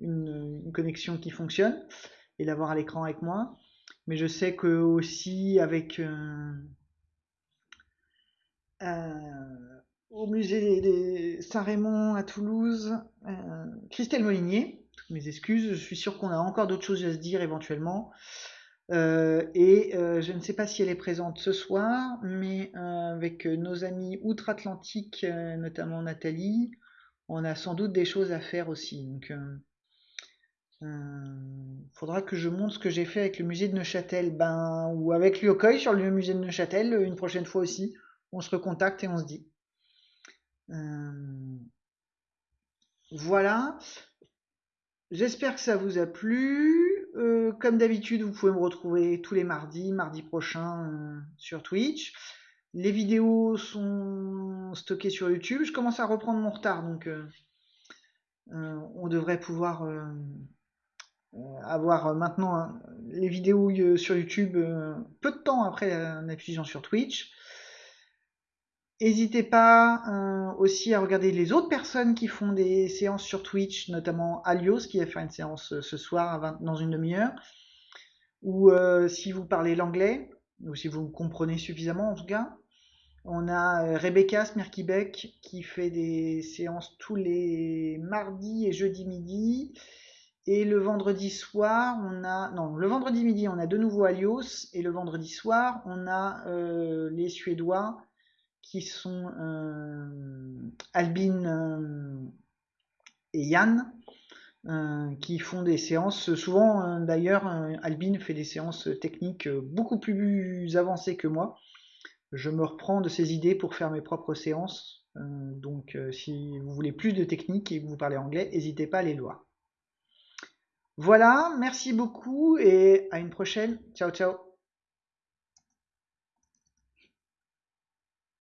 une, connexion qui fonctionne et l'avoir à l'écran avec moi. Mais je sais que aussi avec euh, euh, au musée des, Saint-Raymond à Toulouse, euh, Christelle Molinier, toutes mes excuses, je suis sûr qu'on a encore d'autres choses à se dire éventuellement. et je ne sais pas si elle est présente ce soir, mais avec nos amis outre-Atlantique, notamment Nathalie, on a sans doute des choses à faire aussi. Donc, euh, faudra que je montre ce que j'ai fait avec le musée de Neuchâtel, ben, ou avec Lyokoy sur le musée de Neuchâtel, une prochaine fois aussi. On se recontacte et on se dit. Euh, voilà. J'espère que ça vous a plu. Euh, comme d'habitude, vous pouvez me retrouver tous les mardis, mardi prochain sur Twitch. Les vidéos sont stockées sur YouTube. Je commence à reprendre mon retard, donc on devrait pouvoir avoir euh, maintenant hein, les vidéos euh, sur YouTube peu de temps après la diffusion sur Twitch. N'hésitez pas aussi à regarder les autres personnes qui font des séances sur Twitch, notamment Alios qui va faire une séance ce soir dans une demi-heure. Ou si vous parlez l'anglais, ou si vous comprenez suffisamment en tout cas. On a Rebecca Smirkibek qui fait des séances tous les mardis et jeudis midi. Et le vendredi soir, on a. Non, le vendredi midi, on a de nouveau Alios. Et le vendredi soir, on a euh, les Suédois qui sont euh, Albin euh, et Yann. qui font des séances, souvent d'ailleurs Albin fait des séances techniques beaucoup plus avancées que moi. Je me reprends de ces idées pour faire mes propres séances. donc si vous voulez plus de technique et que vous parlez anglais, n'hésitez pas à les voir. Voilà, merci beaucoup et à une prochaine. Ciao, ciao.